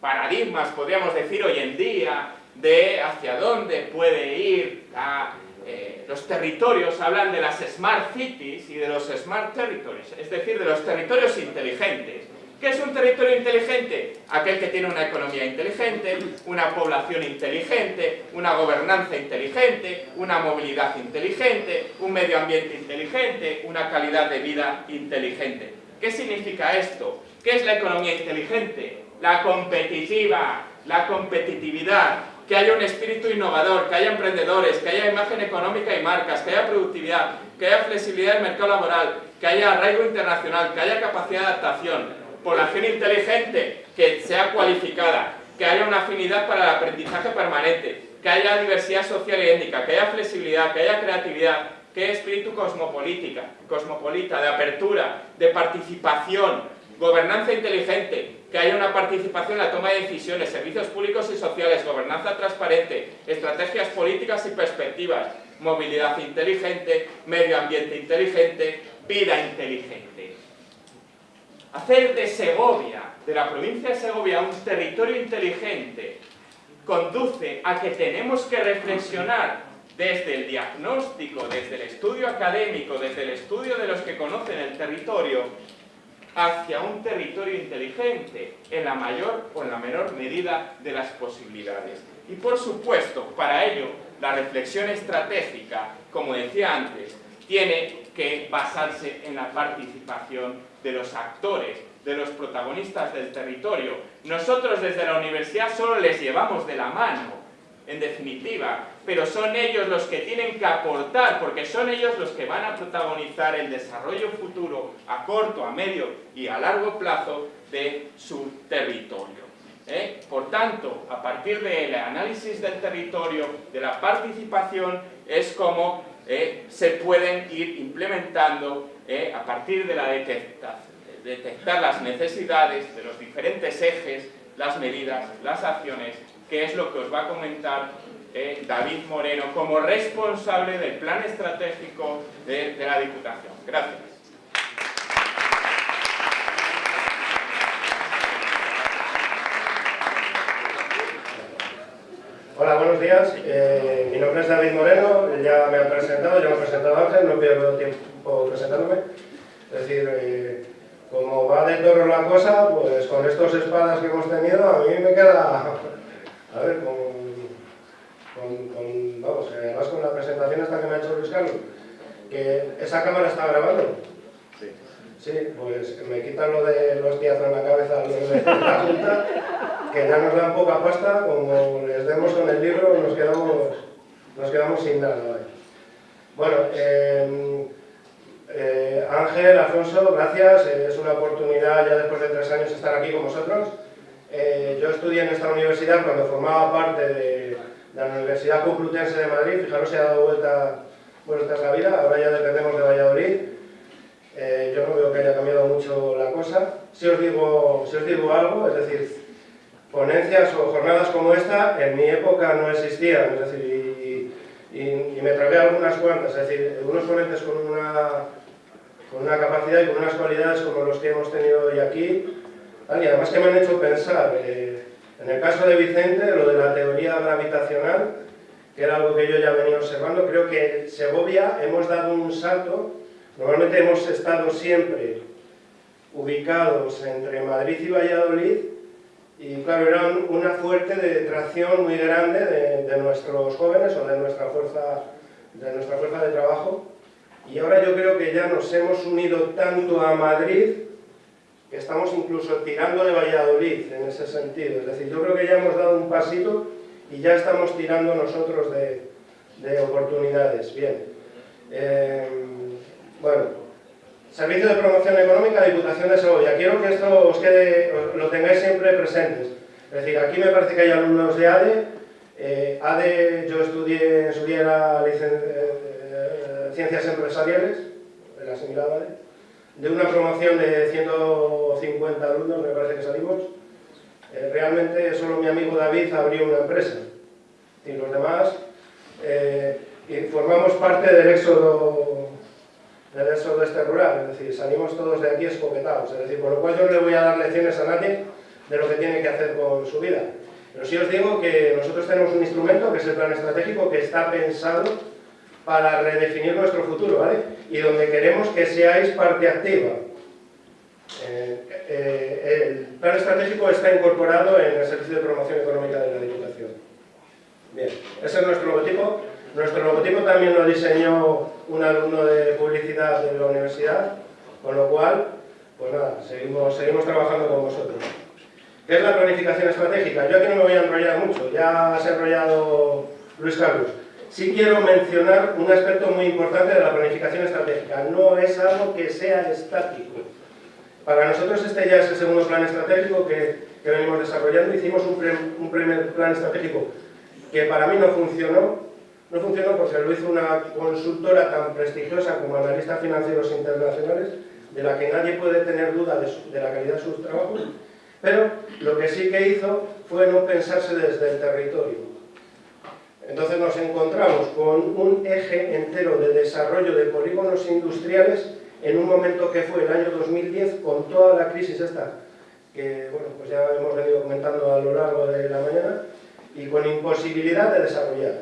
B: paradigmas, podríamos decir hoy en día, de hacia dónde puede ir a eh, los territorios hablan de las Smart Cities y de los Smart Territories, es decir, de los territorios inteligentes. ¿Qué es un territorio inteligente? Aquel que tiene una economía inteligente, una población inteligente, una gobernanza inteligente, una movilidad inteligente, un medio ambiente inteligente, una calidad de vida inteligente. ¿Qué significa esto? ¿Qué es la economía inteligente? La competitiva, la competitividad, que haya un espíritu innovador, que haya emprendedores, que haya imagen económica y marcas, que haya productividad, que haya flexibilidad del mercado laboral, que haya arraigo internacional, que haya capacidad de adaptación, población inteligente, que sea cualificada, que haya una afinidad para el aprendizaje permanente, que haya diversidad social y étnica, que haya flexibilidad, que haya creatividad, que haya espíritu cosmopolita, de apertura, de participación, gobernanza inteligente, que haya una participación en la toma de decisiones, servicios públicos y sociales, gobernanza transparente, estrategias políticas y perspectivas, movilidad inteligente, medio ambiente inteligente, vida inteligente. Hacer de Segovia, de la provincia de Segovia, un territorio inteligente conduce a que tenemos que reflexionar desde el diagnóstico, desde el estudio académico, desde el estudio de los que conocen el territorio, hacia un territorio inteligente en la mayor o en la menor medida de las posibilidades. Y por supuesto, para ello, la reflexión estratégica, como decía antes, tiene que basarse en la participación de los actores, de los protagonistas del territorio. Nosotros desde la universidad solo les llevamos de la mano, en definitiva, pero son ellos los que tienen que aportar, porque son ellos los que van a protagonizar el desarrollo futuro a corto, a medio y a largo plazo de su territorio. ¿eh? Por tanto, a partir del análisis del territorio, de la participación, es como ¿eh? se pueden ir implementando ¿eh? a partir de la detectar, detectar las necesidades de los diferentes ejes, las medidas, las acciones que es lo que os va a comentar eh, David Moreno como responsable del plan estratégico de, la Diputación. Gracias.
C: Hola, buenos días. Eh, mi nombre es David Moreno, ya me han presentado, ya me ha presentado Ángel, no pierdo tiempo presentándome. Es decir, eh, como va de toro la cosa, pues con estos espadas que hemos tenido, a mí me queda, a ver, con, con, vamos, además con la presentación esta que me ha hecho Luis Carlos, que esa cámara está grabando. Sí. Sí, pues me quitan lo de los tiazos en la cabeza de la Junta, que ya nos dan poca pasta, como les demos con el libro nos quedamos, nos quedamos sin nada. Bueno, eh, eh, Ángel, Alfonso, gracias. Eh, es una oportunidad ya después de tres años estar aquí con vosotros. Eh, yo estudié en esta universidad cuando formaba parte de, la Universidad Complutense de Madrid. Fijaros, se ha dado vuelta, vueltas la vida. Ahora ya dependemos de Valladolid. yo no veo que haya cambiado mucho la cosa. Si os, digo, si os digo algo, es decir, ponencias o jornadas como esta en mi época no existían. Es decir, y, me tragué algunas cuantas, es decir, unos ponentes con una, con una capacidad y con unas cualidades como los que hemos tenido hoy aquí, y además que me han hecho pensar, eh, en el caso de Vicente, lo de la teoría gravitacional, que era algo que yo ya venía observando, creo que en Segovia hemos dado un salto, normalmente hemos estado siempre ubicados entre Madrid y Valladolid, y claro, era una fuerte de tracción muy grande de, nuestros jóvenes o de nuestra, fuerza, de nuestra fuerza de trabajo. Y ahora yo creo que ya nos hemos unido tanto a Madrid que estamos incluso tirando de Valladolid en ese sentido. Es decir, yo creo que ya hemos dado un pasito y ya estamos tirando nosotros de, de oportunidades. Bien. Eh, bueno, Servicio de Promoción Económica, Diputación de Segovia. Quiero que esto os quede, lo tengáis siempre presentes. Es decir, aquí me parece que hay alumnos de ADE. Eh, ADE, yo estudié en su día eh, Ciencias Empresariales, de la similar ADE, de una promoción de 150 alumnos, me parece que salimos. Eh, realmente solo mi amigo David abrió una empresa. Y los demás y formamos parte del éxodo del éxodo este rural, es decir, salimos todos de aquí escopetados, es decir, por lo cual yo no le voy a dar lecciones a nadie de lo que tiene que hacer con su vida. Pero sí os digo que nosotros tenemos un instrumento, que es el plan estratégico, que está pensado para redefinir nuestro futuro, ¿vale? Y donde queremos que seáis parte activa. Eh, eh, el plan estratégico está incorporado en el Servicio de Promoción Económica de la Diputación. Bien, ese es nuestro logotipo. Nuestro logotipo también lo diseñó un alumno de publicidad de la universidad, con lo cual, pues nada, seguimos, seguimos trabajando con vosotros. ¿Qué es la planificación estratégica? Yo aquí no me voy a enrollar mucho, ya se ha enrollado Luis Carlos. Sí quiero mencionar un aspecto muy importante de la planificación estratégica. No es algo que sea estático. Para nosotros este ya es el segundo plan estratégico que, que venimos desarrollando. Hicimos un, primer plan estratégico que para mí no funcionó, no funcionó porque lo hizo una consultora tan prestigiosa como analistas financieros internacionales, de la que nadie puede tener duda de, la calidad de sus trabajos, pero lo que sí que hizo fue no pensarse desde el territorio. Entonces nos encontramos con un eje entero de desarrollo de polígonos industriales en un momento que fue el año 2010 con toda la crisis esta que bueno, pues ya hemos venido comentando a lo largo de la mañana y con imposibilidad de desarrollar.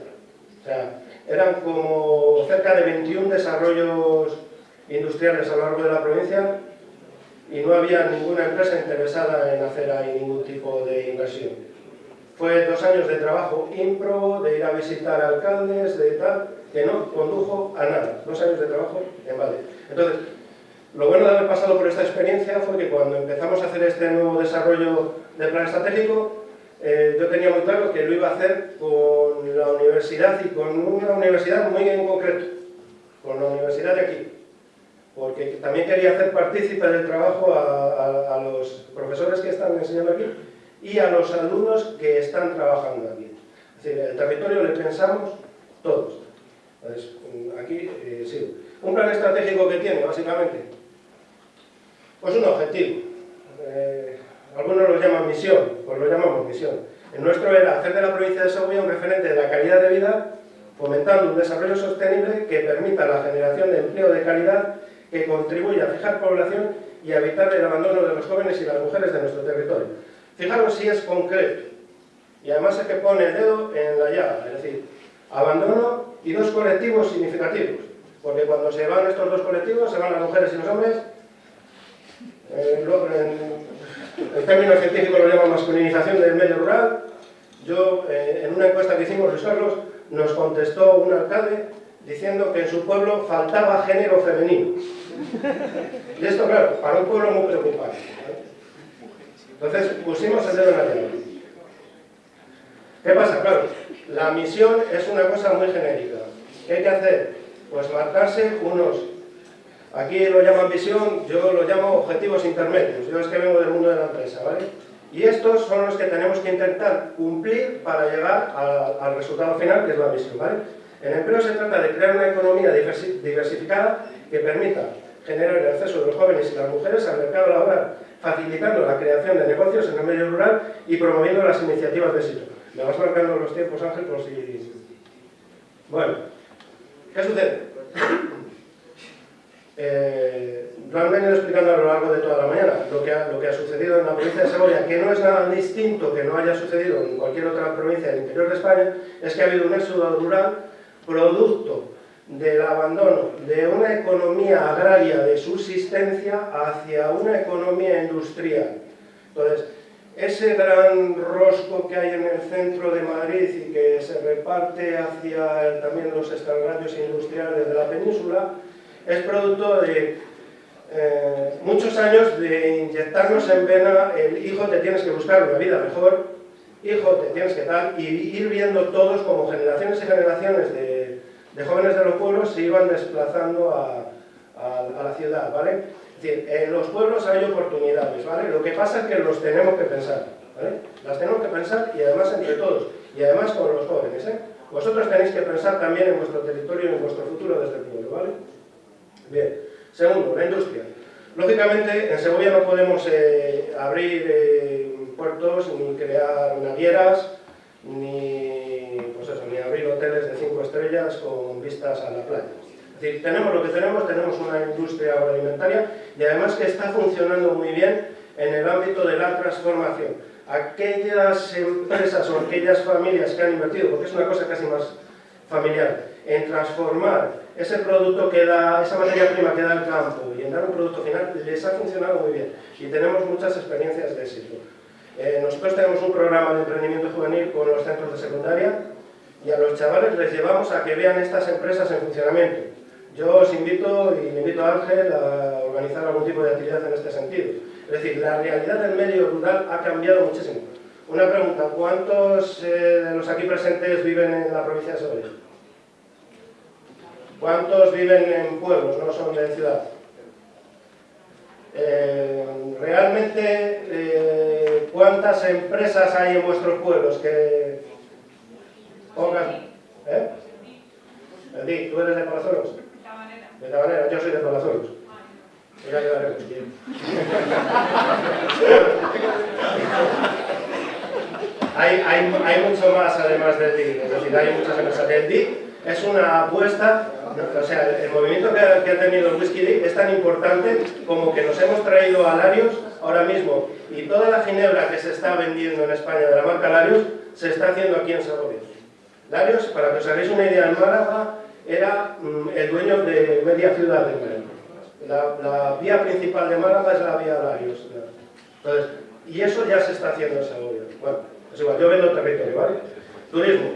C: O sea, eran como cerca de 21 desarrollos industriales a lo largo de la provincia y no había ninguna empresa interesada en hacer ahí ningún tipo de inversión. Fue dos años de trabajo impro, de ir a visitar alcaldes, de tal, que no condujo a nada. Dos años de trabajo en vale. Entonces, lo bueno de haber pasado por esta experiencia fue que cuando empezamos a hacer este nuevo desarrollo del plan estratégico, eh, yo tenía muy claro que lo iba a hacer con la universidad y con una universidad muy en concreto, con la universidad de aquí, porque también quería hacer partícipe del trabajo a, los profesores que están enseñando aquí y a los alumnos que están trabajando aquí. Es decir, el territorio le pensamos todos. Entonces, aquí eh, sí. Un plan estratégico que tiene, básicamente, pues un objetivo. Eh, algunos lo llaman misión, pues lo llamamos misión. El nuestro era hacer de la provincia de Segovia un referente de la calidad de vida, fomentando un desarrollo sostenible que permita la generación de empleo de calidad, que contribuya a fijar población y a evitar el abandono de los jóvenes y las mujeres de nuestro territorio. Fijaros si es concreto, y además es que pone el dedo en la llaga, es decir, abandono y dos colectivos significativos, porque cuando se van estos dos colectivos, se van las mujeres y los hombres en, términos científicos lo llaman masculinización del medio rural. Yo, eh, en una encuesta que hicimos Carlos, nos contestó un alcalde diciendo que en su pueblo faltaba género femenino. Y esto, claro, para un pueblo muy preocupante. Entonces pusimos el dedo en la llaga. ¿Qué pasa? Claro, la misión es una cosa muy genérica. ¿Qué hay que hacer? Pues marcarse unos... Aquí lo llaman visión, yo lo llamo objetivos intermedios. Yo es que vengo del mundo de la empresa, ¿vale? Y estos son los que tenemos que intentar cumplir para llegar al resultado final, que es la misión, ¿vale? En empleo se trata de crear una economía diversificada que permita generar el acceso de los jóvenes y las mujeres al mercado laboral, facilitando la creación de negocios en el medio rural y promoviendo las iniciativas de éxito. Me vas marcando los tiempos, Ángel, por si... Bueno, ¿qué sucede? Eh, lo han venido explicando a lo largo de toda la mañana, lo que, ha, lo que ha sucedido en la provincia de Segovia, que no es nada distinto que no haya sucedido en cualquier otra provincia del interior de España, es que ha habido un éxodo rural producto del abandono de una economía agraria de subsistencia hacia una economía industrial. Entonces, ese gran rosco que hay en el centro de Madrid y que se reparte hacia también los extrarradios industriales de la península, es producto de eh, muchos años de inyectarnos en vena el hijo te tienes que buscar una vida mejor, hijo te tienes que tal, y ir viendo todos como generaciones y generaciones de de jóvenes de los pueblos se iban desplazando a, la ciudad, ¿vale? Es decir, en los pueblos hay oportunidades, ¿vale? Lo que pasa es que los tenemos que pensar, ¿vale? Las tenemos que pensar y además entre todos, y además con los jóvenes, ¿eh? Vosotros tenéis que pensar también en vuestro territorio y en vuestro futuro desde el pueblo, ¿vale? Bien. Segundo, la industria. Lógicamente, en Segovia no podemos eh, abrir eh, puertos ni crear navieras, ni, estrellas con vistas a la playa. Es decir, tenemos lo que tenemos, tenemos una industria agroalimentaria y además que está funcionando muy bien en el ámbito de la transformación. Aquellas empresas o aquellas familias que han invertido, porque es una cosa casi más familiar, en transformar ese producto que da, esa materia prima que da el campo y en dar un producto final, les ha funcionado muy bien y tenemos muchas experiencias de éxito. Eh, nosotros tenemos un programa de emprendimiento juvenil con los centros de secundaria y a los chavales les llevamos a que vean estas empresas en funcionamiento. Yo os invito y invito a Ángel a organizar algún tipo de actividad en este sentido. Es decir, la realidad del medio rural ha cambiado muchísimo. Una pregunta, ¿cuántos eh, de los aquí presentes viven en la provincia de Segovia? ¿Cuántos viven en pueblos, no son de ciudad? Eh, realmente, eh, ¿cuántas empresas hay en vuestros pueblos que pongan? ¿Eh? Edith, ¿tú eres de Palazuelos? De Tabanera, yo soy de Palazuelos. Ya ayudaremos. hay, hay, hay mucho más además del DIC, es decir, hay muchas empresas. El DIC es una apuesta o sea, el movimiento que ha, tenido el Whisky Day es tan importante como que nos hemos traído a Larios ahora mismo y toda la ginebra que se está vendiendo en España de la marca Larios se está haciendo aquí en Segovia. Para que os hagáis una idea, en Málaga era mm, el dueño de media ciudad de Málaga. La, vía principal de Málaga es la vía Larios. Entonces, y eso ya se está haciendo en Segovia. Bueno, es igual, yo vendo territorio, ¿vale? Turismo.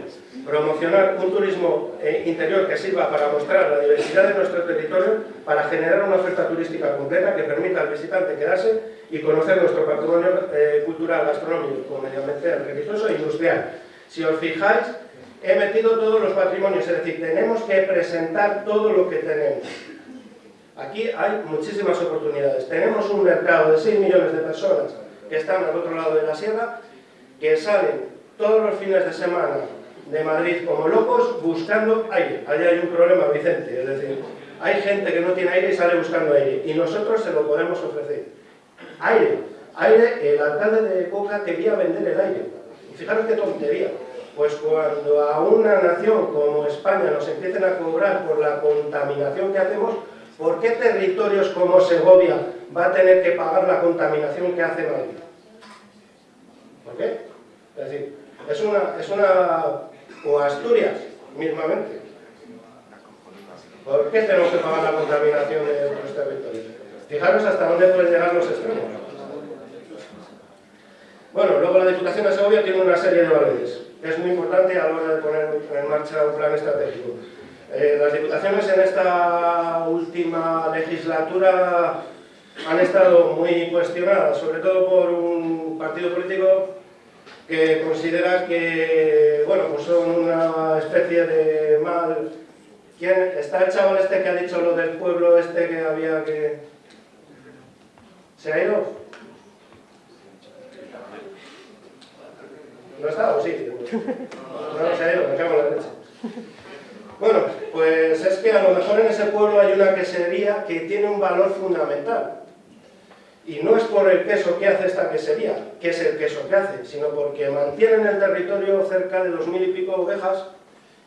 C: Promocionar un turismo eh, interior que sirva para mostrar la diversidad de nuestro territorio, para generar una oferta turística completa que permita al visitante quedarse y conocer nuestro patrimonio eh, cultural, gastronómico, medioambiental, religioso e industrial. Si os fijáis, he metido todos los patrimonios, es decir, tenemos que presentar todo lo que tenemos. Aquí hay muchísimas oportunidades. Tenemos un mercado de 6 millones de personas que están al otro lado de la sierra, que salen todos los fines de semana de Madrid como locos buscando aire. Allí hay un problema, Vicente, es decir, hay gente que no tiene aire y sale buscando aire, y nosotros se lo podemos ofrecer. Aire, aire, el alcalde de Coca quería vender el aire. Fijaros qué tontería. Pues cuando a una nación como España nos empiecen a cobrar por la contaminación que hacemos, ¿por qué territorios como Segovia va a tener que pagar la contaminación que hace Madrid? ¿Por qué? Es decir, es una, es una, o Asturias, mismamente. ¿Por qué tenemos que pagar la contaminación de otros territorios? Fijaros hasta dónde pueden llegar los extremos. Bueno, luego la Diputación de Segovia tiene una serie de valores. Es muy importante a la hora de poner en marcha un plan estratégico. Eh, las diputaciones en esta última legislatura han estado muy cuestionadas, sobre todo por un partido político que considera que bueno, pues son una especie de mal... ¿Quién? ¿Está el chaval este que ha dicho lo del pueblo este que había que... ¿Se ha ido? ¿No está o sí? No, se me cago en la leche. Bueno, pues es que a lo mejor en ese pueblo hay una quesería que tiene un valor fundamental. Y no es por el queso que hace esta quesería, que es el queso que hace, sino porque mantienen el territorio cerca de dos mil y pico ovejas,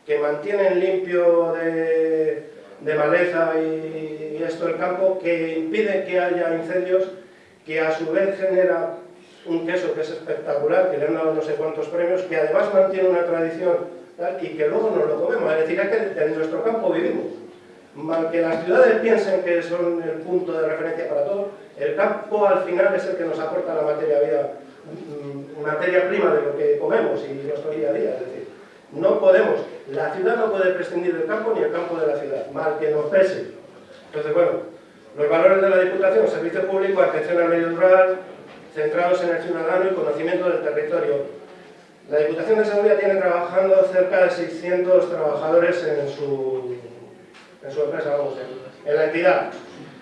C: que mantienen limpio de, maleza y, y esto el campo, que impide que haya incendios, que a su vez genera un queso que es espectacular, que le han dado no sé cuántos premios, que además mantiene una tradición y que luego nos lo comemos. Es decir, es que en nuestro campo vivimos. Mal que las ciudades piensen que son el punto de referencia para todo, el campo al final es el que nos aporta la materia vida, mm, materia prima de lo que comemos y nuestro día a día. Es decir, no podemos, la ciudad no puede prescindir del campo ni el campo de la ciudad, mal que nos pese. Entonces, bueno, los valores de la Diputación, servicio público, atención al medio rural, centrados en el ciudadano y conocimiento del territorio, la Diputación de Segovia tiene trabajando cerca de 600 trabajadores en su, en su empresa, vamos, en, la entidad.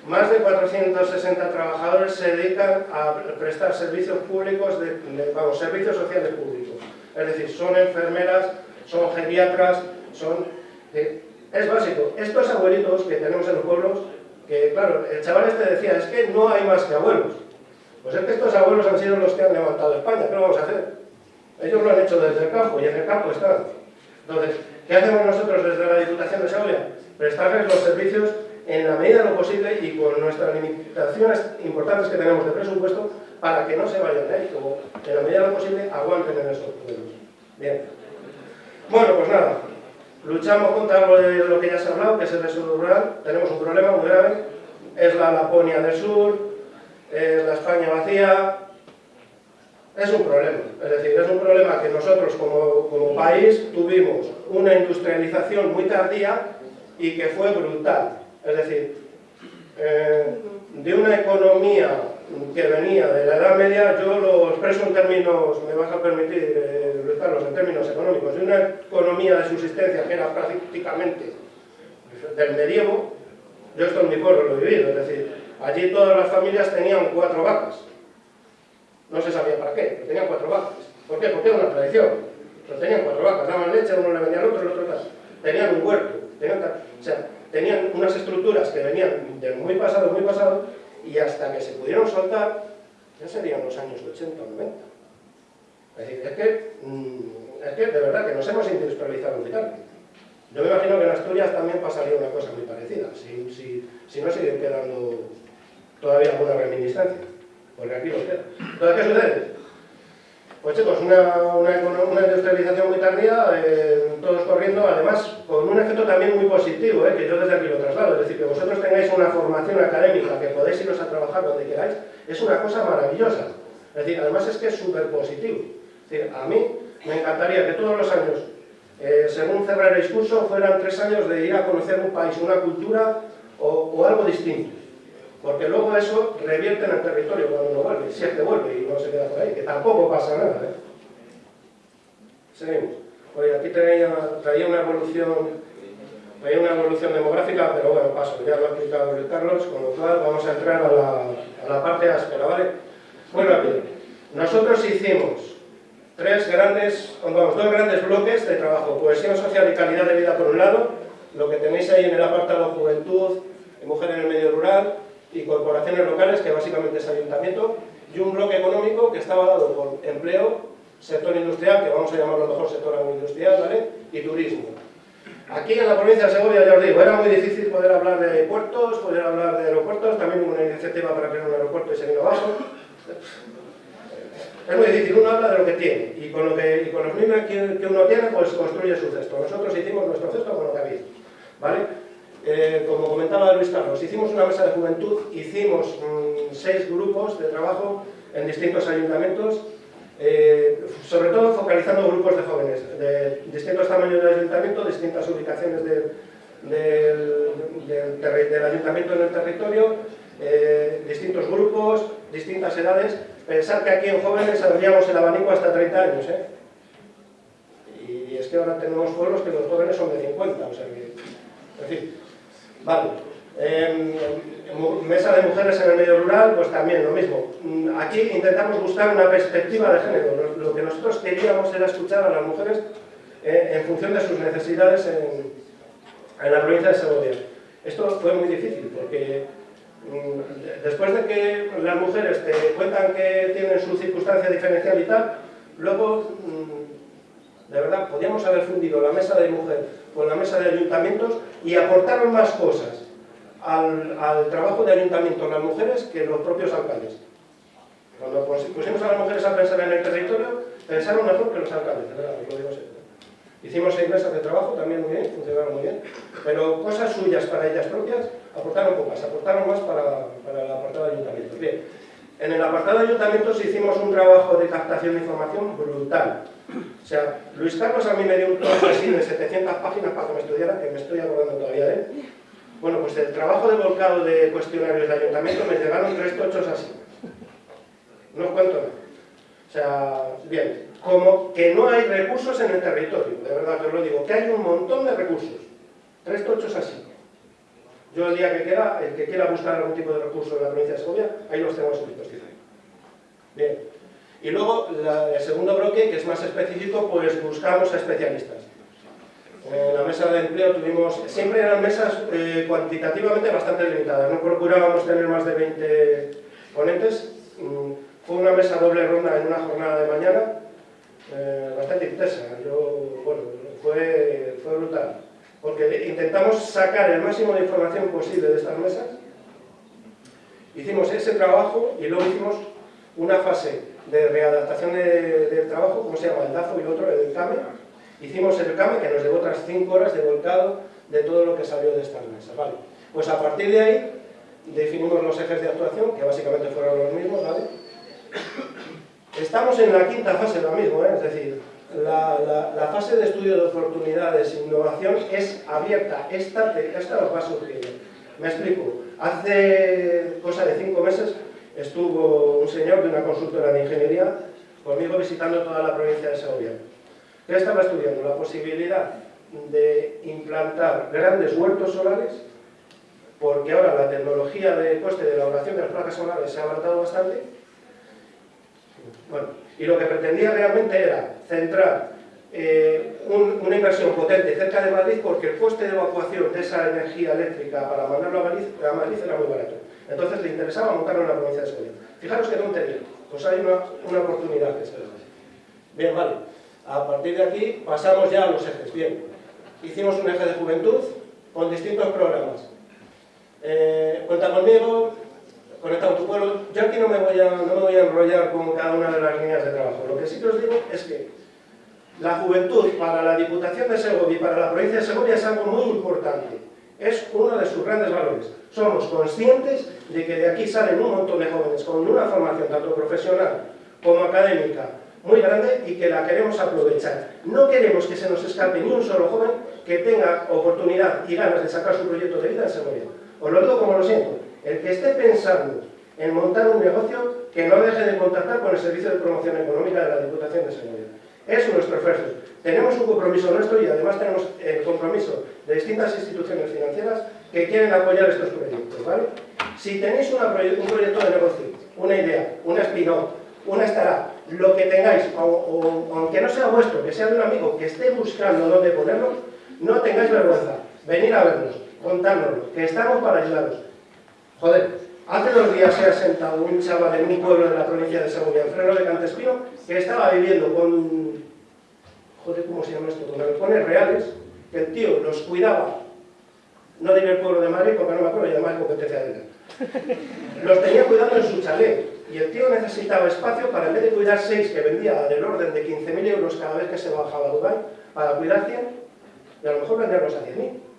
C: Más de 460 trabajadores se dedican a prestar servicios públicos, de, vamos, servicios sociales públicos. Es decir, son enfermeras, son geriatras, son... es básico. Estos abuelitos que tenemos en los pueblos, que claro, el chaval este decía, es que no hay más que abuelos. Pues es que estos abuelos han sido los que han levantado España, ¿qué lo vamos a hacer? Ellos lo han hecho desde el campo y en el campo están. Entonces, ¿qué hacemos nosotros desde la Diputación de Segovia? Prestarles los servicios en la medida de lo posible y con nuestras limitaciones importantes que tenemos de presupuesto para que no se vayan de ahí, como en la medida de lo posible aguanten en esos pueblos. Bien. Bueno, pues nada, luchamos contra lo que ya se ha hablado, que es el desarrollo rural, tenemos un problema muy grave, es la Laponia del sur, es la España vacía, es un problema, es decir, es un problema que nosotros como, país tuvimos una industrialización muy tardía y que fue brutal, es decir, eh, de una economía que venía de la Edad Media, yo lo expreso en términos, me vas a permitir, eh, en términos económicos, de una economía de subsistencia que era prácticamente del medievo, yo esto en mi pueblo lo he vivido, es decir, allí todas las familias tenían cuatro vacas, no se sabía para qué, pero tenían cuatro vacas. ¿Por qué? Porque era una tradición. Pero tenían cuatro vacas, daban leche, uno le vendía al otro, el otro tal. Tenían un huerto, tenían, o sea, tenían unas estructuras que venían de muy pasado, muy pasado, y hasta que se pudieron soltar, ya serían los años 80 o 90. Es decir, es que, mm, es que de verdad que nos hemos industrializado muy tarde. Yo me imagino que en Asturias también pasaría una cosa muy parecida, si, si, si no siguen quedando todavía alguna reminiscencia porque aquí lo queda. Entonces, ¿qué sucede? Pues chicos, una, una, industrialización muy tardía, eh, todos corriendo, además con un efecto también muy positivo, eh, que yo desde aquí lo traslado, es decir, que vosotros tengáis una formación académica, que podéis iros a trabajar donde queráis, es una cosa maravillosa. Es decir, además es que es súper positivo. Es decir, a mí me encantaría que todos los años, eh, según cerrar el discurso, fueran tres años de ir a conocer un país, una cultura o algo distinto. Porque luego eso revierte en el territorio cuando uno vuelve, si es que vuelve y no se queda por ahí, que tampoco pasa nada. ¿eh? Seguimos. Oye, aquí traía, traía una evolución traía una evolución demográfica, pero bueno, paso, ya lo ha explicado el Carlos, con lo cual vamos a entrar a la, a la parte áspera, ¿vale? Muy rápido. Nosotros hicimos tres grandes, vamos, dos grandes bloques de trabajo, cohesión social y calidad de vida por un lado, lo que tenéis ahí en el apartado juventud, mujer en el medio rural, y corporaciones locales, que básicamente es ayuntamiento, y un bloque económico que estaba dado por empleo, sector industrial, que vamos a llamarlo mejor sector agroindustrial, ¿vale? y turismo. Aquí en la provincia de Segovia, ya os digo, era muy difícil poder hablar de puertos, poder hablar de aeropuertos, también hubo una iniciativa para crear un aeropuerto y se vino abajo. Es muy difícil, uno habla de lo que tiene, y con, lo que, y con los mismos que, uno tiene, pues construye su cesto. Nosotros hicimos nuestro cesto con lo que había, ¿vale? Eh, como comentaba Luis Carlos, hicimos una mesa de juventud, hicimos mm, seis grupos de trabajo en distintos ayuntamientos, eh, sobre todo focalizando grupos de jóvenes, de distintos tamaños de ayuntamiento, distintas ubicaciones del, ayuntamiento en el territorio, eh, distintos grupos, distintas edades. Pensar que aquí en jóvenes abríamos el abanico hasta 30 años, ¿eh? Y es que ahora tenemos pueblos que los jóvenes son de 50, o sea que... vale. Em, mesa de mujeres en el medio rural, pues también lo mismo. Mm, aquí intentamos buscar una perspectiva de género. Lo, que nosotros queríamos era escuchar a las mujeres eh, en función de sus necesidades en, la provincia de Segovia. Esto fue muy difícil porque mm, después de que las mujeres te cuentan que tienen su circunstancia diferencial y tal, luego, mm, de verdad, podíamos haber fundido la mesa de mujer con la mesa de ayuntamientos y aportaron más cosas al, al trabajo de ayuntamiento las mujeres que los propios alcaldes. Cuando pusimos a las mujeres a pensar en el territorio, pensaron mejor que los alcaldes, lo digo Hicimos seis mesas de trabajo, también muy bien, funcionaron muy bien, pero cosas suyas para ellas propias aportaron pocas, aportaron más para, para el apartado de ayuntamientos. Bien, en el apartado de ayuntamientos hicimos un trabajo de captación de información brutal. O sea, Luis Carlos a mí me dio un trozo así de 700 páginas para que me estudiara, que me estoy acordando todavía de él. Bueno, pues el trabajo de volcado de cuestionarios de ayuntamiento me llegaron tres tochos así. No os cuento nada. O sea, bien, como que no hay recursos en el territorio, de verdad que os lo digo, que hay un montón de recursos. Tres tochos así. Yo el día que quiera, el que quiera buscar algún tipo de recurso en la provincia de Segovia, ahí los tengo escritos quizá. Bien. Y luego, el segundo bloque, que es más específico, pues buscamos a especialistas. En la mesa de empleo tuvimos, siempre eran mesas eh, cuantitativamente bastante limitadas, no procurábamos tener más de 20 ponentes. Mm, fue una mesa doble ronda en una jornada de mañana, eh, bastante intensa. Yo, bueno, fue, fue brutal. Porque intentamos sacar el máximo de información posible de estas mesas. Hicimos ese trabajo y luego hicimos una fase de readaptación del trabajo, como se llama? El DAFO y otro, el CAME. Hicimos el CAME, que nos llevó otras 5 horas de volcado de todo lo que salió de estas mesas. Vale. Pues a partir de ahí definimos los ejes de actuación, que básicamente fueron los mismos, ¿vale? Estamos en la quinta fase lo mismo, ¿eh? es decir, la, fase de estudio de oportunidades e innovación es abierta, esta, esta nos va surgiendo. Me explico, hace cosa de cinco meses estuvo un señor de una consultora de ingeniería conmigo visitando toda la provincia de Segovia. ¿Qué estaba estudiando? La posibilidad de implantar grandes huertos solares porque ahora la tecnología de coste de elaboración de las placas solares se ha avanzado bastante bueno, y lo que pretendía realmente era centrar eh, una inversión potente cerca de Madrid porque el coste de evacuación de esa energía eléctrica para mandarlo a Madrid, a Madrid era muy barato. Entonces le interesaba montarlo en la provincia de Segovia. Fijaros que tontería, pues hay una, una oportunidad que se Bien, vale. A partir de aquí pasamos ya a los ejes. Bien, hicimos un eje de juventud con distintos programas. Eh, cuenta conmigo, conectado tu pueblo. Yo aquí no me, voy a, no me voy a enrollar con cada una de las líneas de trabajo. Lo que sí que os digo es que la juventud para la Diputación de Segovia y para la provincia de Segovia es algo muy importante. Es uno de sus grandes valores. Somos conscientes de que de aquí salen un montón de jóvenes con una formación tanto profesional como académica muy grande y que la queremos aprovechar. No queremos que se nos escape ni un solo joven que tenga oportunidad y ganas de sacar su proyecto de vida en Segovia. Os lo digo como lo siento. El que esté pensando en montar un negocio, que no deje de contactar con el Servicio de Promoción Económica de la Diputación de Segovia. Es nuestro esfuerzo. Tenemos un compromiso nuestro y además tenemos el compromiso de distintas instituciones financieras que quieren apoyar estos proyectos. ¿vale? Si tenéis un proyecto de negocio, una idea, una spin-off, una startup, lo que tengáis, aunque no sea vuestro, que sea de un amigo que esté buscando dónde ponerlo, no tengáis vergüenza. Venir a vernos, contárnoslo, que estamos para ayudaros. Joder, hace dos días se ha sentado un chaval en un pueblo de la provincia de Segovia, en Freno de Cantespino, que estaba viviendo con... Joder, ¿cómo se llama esto? Con galpones reales, que el tío los cuidaba. No diré el pueblo de Madrid porque no me acuerdo, y además competencia de él. Los tenía cuidando en su chalet. Y el tío necesitaba espacio para, en vez de cuidar seis, que vendía del orden de 15.000 euros cada vez que se bajaba a Dubái, para cuidar 100, y a lo mejor venderlos a 10.000.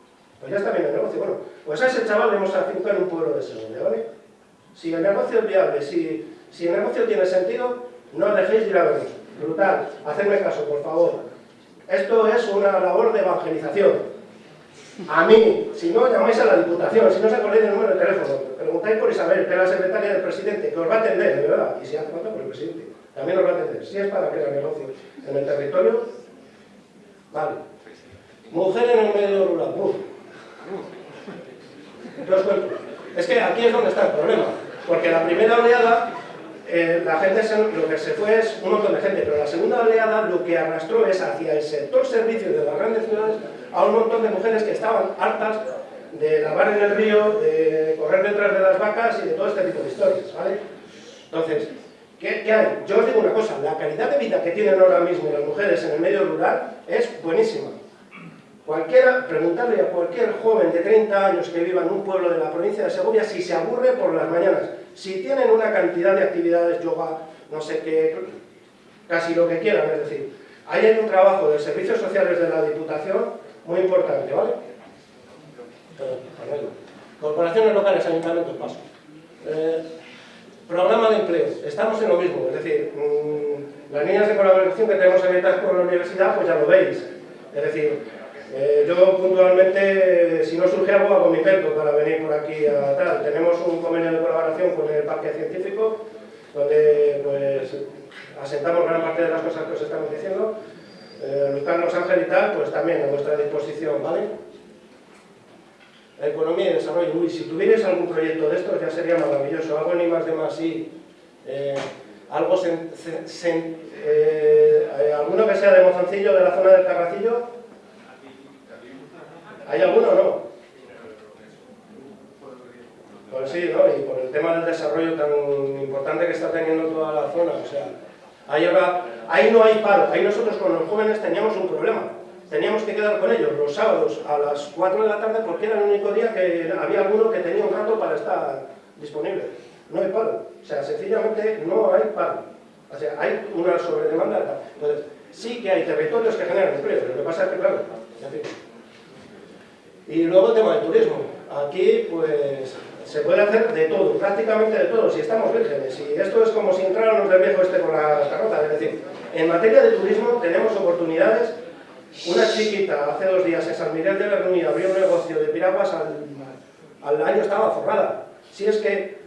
C: Pues ya está bien el negocio. Bueno, pues a ese chaval le hemos afincado en un pueblo de Segovia, ¿vale? Si el negocio es viable, si, si el negocio tiene sentido, no dejéis de ir a vernos. Brutal. Hacedme caso, por favor. Esto es una labor de evangelización. A mí, si no, llamáis a la Diputación, si no os acordáis del número de teléfono, preguntáis por Isabel, que es la secretaria del presidente, que os va a atender, de verdad, y si hace falta por el presidente, también os va a atender. Si es para crear negocio en el territorio, vale. Mujer en el medio rural, ¡Uf! ¿Qué os cuento? Es que aquí es donde está el problema, porque la primera oleada eh, la gente lo que se fue es un montón de gente, pero la segunda oleada lo que arrastró es hacia el sector servicios de las grandes ciudades a un montón de mujeres que estaban hartas de lavar en el río, de correr detrás de las vacas y de todo este tipo de historias, ¿vale? Entonces, ¿qué, ¿qué, hay? Yo os digo una cosa, la calidad de vida que tienen ahora mismo las mujeres en el medio rural es buenísima. Cualquiera, preguntarle a cualquier joven de 30 años que viva en un pueblo de la provincia de Segovia si se aburre por las mañanas. Si tienen una cantidad de actividades, yoga, no sé qué, casi lo que quieran, es decir, ahí hay un trabajo de servicios sociales de la Diputación muy importante, ¿vale? Corporaciones locales, ayuntamientos, paso. Eh, programa de empleo, estamos en lo mismo, es decir, mmm, las líneas de colaboración que tenemos abiertas con la universidad, pues ya lo veis. Es decir, eh, yo puntualmente, si no surge algo, hago mi pento para venir por aquí a tal. Tenemos un convenio de colaboración con el Parque Científico, donde pues, asentamos gran parte de las cosas que os estamos diciendo eh, están Los Ángeles y tal, pues también a vuestra disposición, ¿vale? Economía y desarrollo. Uy, si tuvierais algún proyecto de estos ya sería maravilloso. Algo ni más de más, sí. Eh, algo eh, alguno que sea de Mozancillo, de la zona del Carracillo. ¿Hay alguno o no? Pues sí, ¿no? Y por el tema del desarrollo tan importante que está teniendo toda la zona, o sea, Ahí, ahora, ahí no hay paro, ahí nosotros con los jóvenes teníamos un problema. Teníamos que quedar con ellos los sábados a las 4 de la tarde porque era el único día que había alguno que tenía un rato para estar disponible. No hay paro, o sea, sencillamente no hay paro. O sea, hay una sobredemanda. Entonces, sí que hay territorios que generan empleo, lo que pasa es que, claro, y luego el tema del turismo. Aquí, pues, se puede hacer de todo, prácticamente de todo, si estamos vírgenes. Y esto es como si entráramos del viejo este con la carroza. Es decir, en materia de turismo tenemos oportunidades. Una chiquita hace dos días en San Miguel de Bernuy abrió un negocio de piraguas, al, al año estaba forrada. Si es que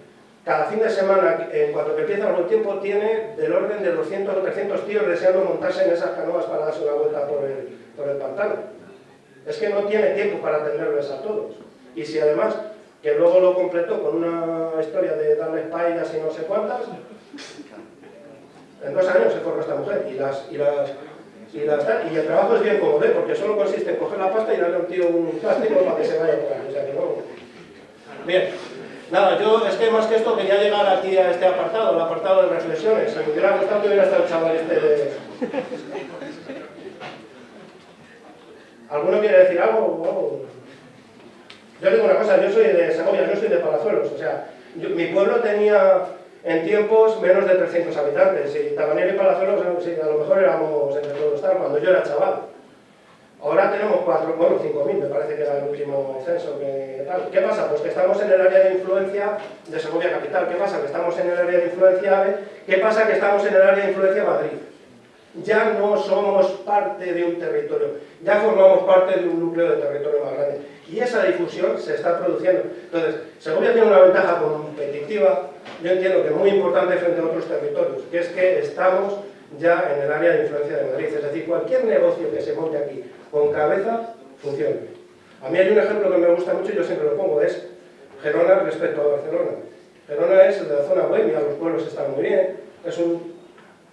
C: cada fin de semana, en cuanto que empieza buen tiempo, tiene del orden de 200 o 300 tíos deseando montarse en esas canoas para darse una vuelta por el, por el pantano. Es que no tiene tiempo para atenderles a todos. Y si además que luego lo completó con una historia de darle pailas y no sé cuántas. En dos años se forma esta mujer y las, y las y, las, y el trabajo es bien cómodo, porque solo consiste en coger la pasta y darle a un tío un plástico para que se vaya por ahí. O sea que no. Bien. Nada, yo es que más que esto quería llegar aquí a este apartado, el apartado de reflexiones. Me hubiera gustado que hubiera estado el chaval este de... ¿Alguno quiere decir algo? Yo digo una cosa, yo soy de Segovia, yo soy de Palazuelos, o sea, mi pueblo tenía en tiempos menos de 300 habitantes y Tabanero y Palazuelos sí, a lo mejor éramos entre todos tal, cuando yo era chaval. Ahora tenemos cuatro, bueno, 5.000, me parece que era el último censo que. ¿Qué pasa? Pues que estamos en el área de influencia de Segovia Capital. ¿Qué pasa? Que estamos en el área de influencia AVE. ¿Qué pasa? Que estamos en el área de influencia Madrid. Ya no somos parte de un territorio, ya formamos parte de un núcleo de territorio más grande y esa difusión se está produciendo. Entonces, Segovia tiene una ventaja competitiva, yo entiendo que muy importante frente a otros territorios, que es que estamos ya en el área de influencia de Madrid, es decir, cualquier negocio que se monte aquí con cabeza, funciona. A mí hay un ejemplo que me gusta mucho y yo siempre lo pongo, es Gerona respecto a Barcelona. Gerona es de la zona bohemia, los pueblos están muy bien, es un,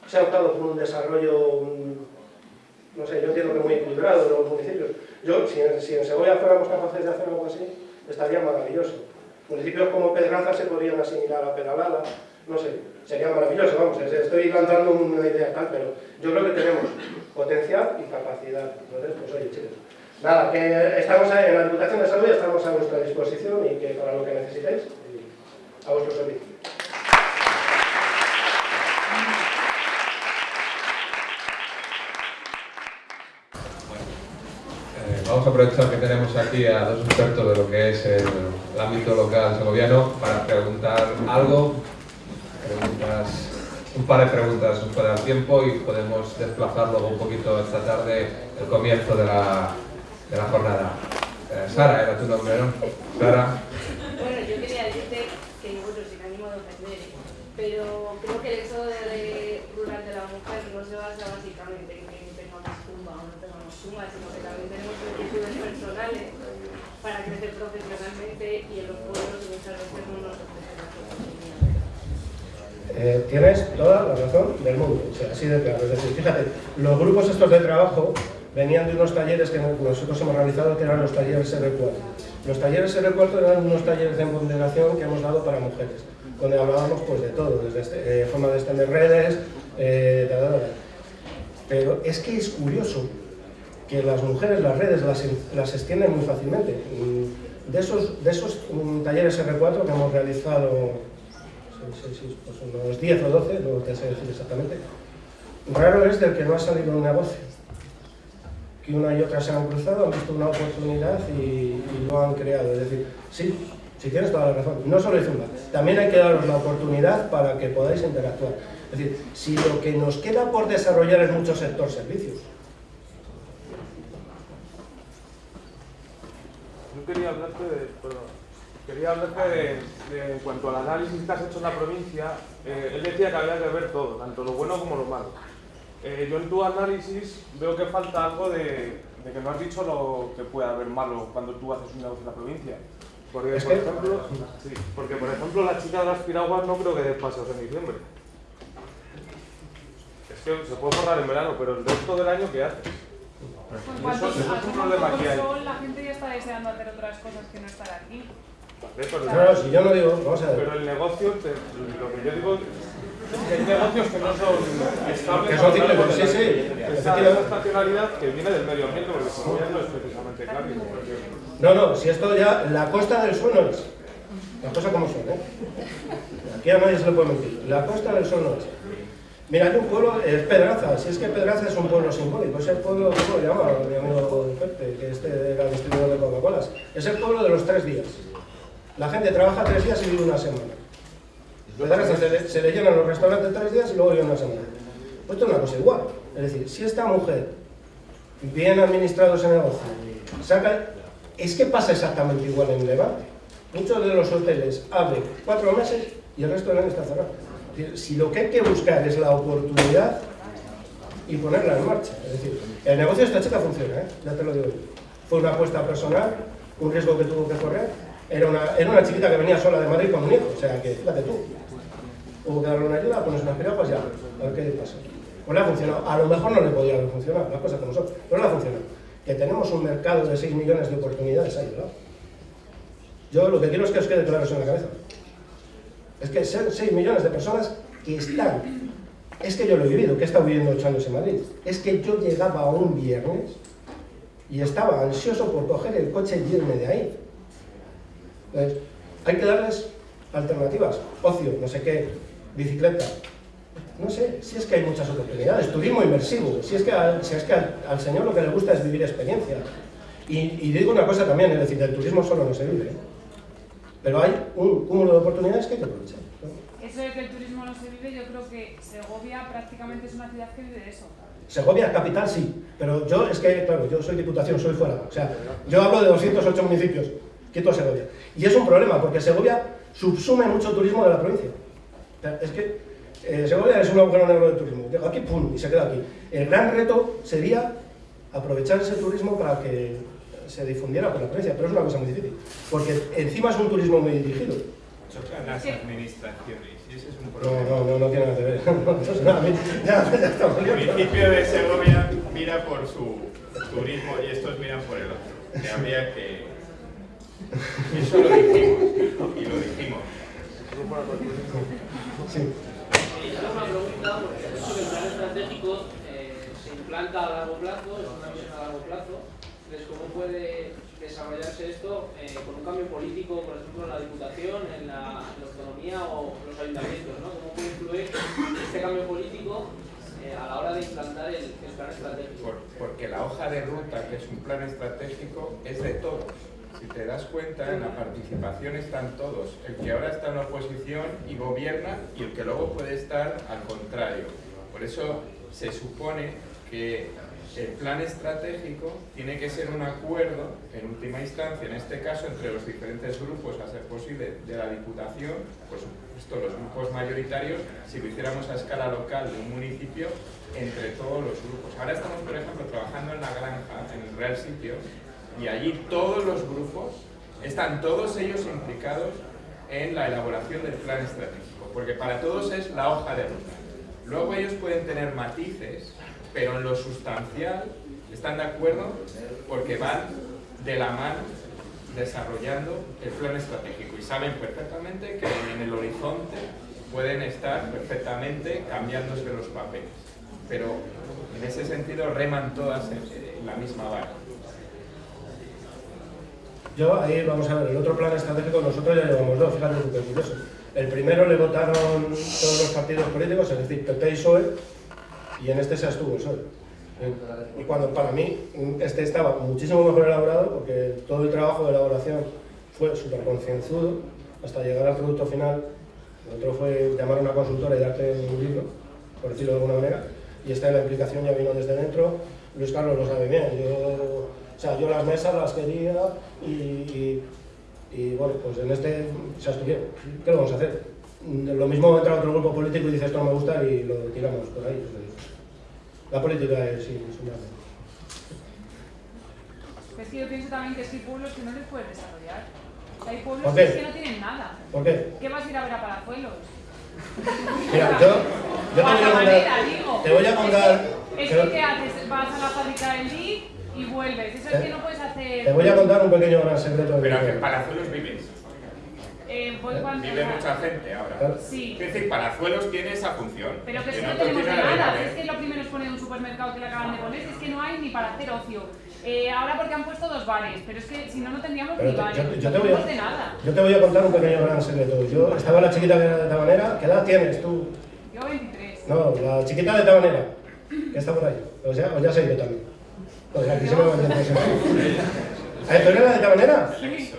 C: se ha optado por un desarrollo, no sé, yo entiendo que muy equilibrado de los municipios, yo, si en, si en Segovia fuéramos capaces de hacer algo así, estaría maravilloso. Municipios como Pedranza se podrían asimilar a Peralada, no sé, sería maravilloso, vamos, estoy lanzando una idea tal, pero yo creo que tenemos potencial y capacidad. Entonces, pues oye, chicos. Nada, que estamos en la Diputación de Salud y estamos a vuestra disposición y que para lo que necesitéis, a vuestro servicio.
A: Vamos a aprovechar que tenemos aquí a dos expertos de lo que es el, ámbito local segoviano para preguntar algo, un par de preguntas nos puede dar tiempo y podemos desplazar luego un poquito esta tarde el comienzo de la, de la jornada. Eh, Sara, era tu nombre, ¿no?
D: Sara. Bueno, yo quería decirte que bueno, sin ánimo de ofender, pero creo que el éxodo rural de la mujer no se basa básicamente en que tengamos tumba o no tengamos suma, sino que también tenemos actitudes para crecer profesionalmente y en los pueblos muchas veces no nos
C: eh, tienes toda la razón del mundo, o sea, así de claro. Es decir, fíjate, los grupos estos de trabajo venían de unos talleres que nosotros hemos realizado que eran los talleres R4. Los talleres R4 eran unos talleres de empoderación que hemos dado para mujeres, donde hablábamos pues de todo, desde este, eh, forma de extender redes, eh, pero es que es curioso que las mujeres las redes las, las extienden muy fácilmente. De esos, de esos mm, talleres R4 que hemos realizado, pues unos 10 o 12, no te sé decir exactamente, raro es del que no ha salido un negocio que una y otra se han cruzado, han visto una oportunidad y, lo han creado. Es decir, sí, si tienes toda la razón, no solo hay Zumba, también hay que daros la oportunidad para que podáis interactuar. Es decir, si lo que nos queda por desarrollar es mucho sector servicios.
E: Yo quería hablarte de, perdón, quería hablarte de, en cuanto al análisis que has hecho en la provincia, eh, él decía que había que ver todo, tanto lo bueno como lo malo. Eh, yo en tu análisis veo que falta algo de, que no has dicho lo que puede haber malo cuando tú haces un negocio en la provincia. Porque, por, ejemplo, sí, porque por ejemplo, la chica de las piraguas no creo que dé pasos en diciembre. Es que se puede borrar en verano, pero el resto del año, ¿qué haces?
F: Eso, es un problema que hay. La gente ya está deseando hacer otras cosas que no estar aquí.
C: pero, si yo no digo, vamos a ver.
E: Pero el negocio, lo que yo digo hay negocios que no son estables.
C: Que son cíclicos, sí, sí.
E: Esa estacionalidad que viene del medio ambiente, porque como ya no es precisamente claro.
C: No, no, si esto ya, la costa del sol no es. La cosa como son, ¿eh? Aquí a nadie se le puede mentir. La costa del sol no es. Mira, hay un pueblo, es Pedraza, si es que Pedraza es un pueblo simbólico, es el pueblo, ¿cómo lo llama mi amigo Pepe, que este era distribuidor de Coca-Colas? Es el pueblo de los tres días. La gente trabaja tres días y vive una semana. Se le, se le llenan los restaurantes tres días y luego viene una semana. Pues esto es una cosa igual. Es decir, si esta mujer, bien administrado ese negocio, saca... Es que pasa exactamente igual en Levante. Muchos de los hoteles abren cuatro meses y el resto del año está cerrado. Si lo que hay que buscar es la oportunidad y ponerla en marcha. Es decir, el negocio de esta chica funciona, ¿eh? ya te lo digo. Fue una apuesta personal, un riesgo que tuvo que correr. Era una, era una chiquita que venía sola de Madrid con un hijo, o sea que fíjate tú, hubo que darle una ayuda, pones unas piraguas ya, a ver qué pasa. Pues le ha funcionado. A lo mejor no le podía haber funcionado, las cosas como son, pero le ha funcionado. Que tenemos un mercado de 6 millones de oportunidades ahí, ¿verdad? Yo lo que quiero es que os quede claro eso en la cabeza. Es que son 6 millones de personas que están. Es que yo lo he vivido, que he estado viviendo 8 años en Madrid. Es que yo llegaba un viernes y estaba ansioso por coger el coche y irme de ahí. Entonces, hay que darles alternativas, ocio, no sé qué, bicicleta. No sé, si es que hay muchas oportunidades, turismo inmersivo, si es que, al, es que al, señor lo que le gusta es vivir experiencia. Y, digo una cosa también, es decir, del turismo solo no se vive, ¿eh? Pero hay un cúmulo de oportunidades que hay que aprovechar.
F: Eso de que el turismo no se vive, yo creo que Segovia prácticamente es una ciudad que vive de eso.
C: Segovia, capital, sí, pero yo es que, claro, yo soy diputación, soy fuera, o sea, yo hablo de 208 municipios, quito Segovia. Y es un problema, porque Segovia subsume mucho turismo de la provincia. Es que eh, Segovia es un agujero negro de turismo. Aquí, pum, y se queda aquí. El gran reto sería aprovechar ese turismo para que se difundiera por la provincia, pero es una cosa muy difícil, porque encima es un turismo muy dirigido.
B: Chocan las administraciones, y ese es un
C: problema. No, no, no, tiene nada que ver. ya, ya estamos.
B: El municipio de Segovia mira por su turismo y estos miran por el otro. Que habría que eso lo dijimos, y lo dijimos.
G: Sí. una pregunta, porque eso que el plan estratégico eh, se implanta a largo plazo, es una visión a largo plazo. Entonces, ¿cómo puede desarrollarse esto eh, con un cambio político, por ejemplo, en la Diputación, en la, autonomía o los ayuntamientos? ¿no? ¿Cómo puede influir este cambio político eh, a la hora de implantar el, plan estratégico?
B: porque la hoja de ruta, que es un plan estratégico, es de todos. Si te das cuenta, en la participación están todos. El que ahora está en oposición y gobierna y el que luego puede estar al contrario. Por eso se supone que el plan estratégico tiene que ser un acuerdo, en última instancia, en este caso, entre los diferentes grupos, a ser posible, de la Diputación, por supuesto los grupos mayoritarios, si lo hiciéramos a escala local de un municipio, entre todos los grupos. Ahora estamos, por ejemplo, trabajando en la granja, en el Real Sitio, y allí todos los grupos, están todos ellos implicados en la elaboración del plan estratégico, porque para todos es la hoja de ruta. Luego ellos pueden tener matices pero en lo sustancial están de acuerdo porque van de la mano desarrollando el plan estratégico y saben perfectamente que en el horizonte pueden estar perfectamente cambiándose los papeles, pero en ese sentido reman todas en la misma vara.
C: Yo ahí vamos a ver, el otro plan estratégico nosotros ya llevamos dos, fíjate lo que. El primero le votaron todos los partidos políticos, es decir, PP y PSOE, y en este se abstuvo el sol. Y cuando para mí este estaba muchísimo mejor elaborado, porque todo el trabajo de elaboración fue súper concienzudo, hasta llegar al producto final. El otro fue llamar a una consultora y darte un libro, por decirlo de alguna manera, y esta la implicación ya vino desde dentro. Luis Carlos lo sabe bien, yo, o sea, yo las mesas las quería y, y, bueno, pues en este se abstuvieron. ¿Qué lo vamos a hacer? Lo mismo entra otro grupo político y dice esto no me gusta y lo tiramos por ahí. La política es, sí, es una...
F: Es que yo pienso también que hay pueblos que no les puedes desarrollar. Hay pueblos que, no tienen nada.
C: ¿Por qué?
F: ¿Qué vas a ir a ver a Palazuelos?
C: Mira, yo, yo te, voy a contar, te voy a contar...
F: Es que, ¿qué haces? Vas a la fábrica del DIC y vuelves. Eso es que no puedes hacer...
C: Te voy a contar un pequeño gran secreto.
B: Pero que en Palazuelos vives.
F: Eh, Vive
B: mucha gente ahora.
F: Sí.
B: Es decir, Palazuelos tiene esa función.
F: Pero que, es que no tenemos nada. Es que lo primero es poner un supermercado que le acaban de poner. Es que no hay ni para hacer ocio. Eh, ahora porque han puesto dos bares, pero es que si no, no tendríamos ni bares. Yo, te voy a, de nada.
C: yo te voy a contar un pequeño gran secreto. Yo estaba la chiquita de Tabanera. ¿Qué edad tienes tú?
F: Yo 23.
C: No, la chiquita de Tabanera. Que está por ahí. O sea, o ya sé yo también. O sea, aquí se me va a ¿Tú eres la de Tabanera?
F: Sí.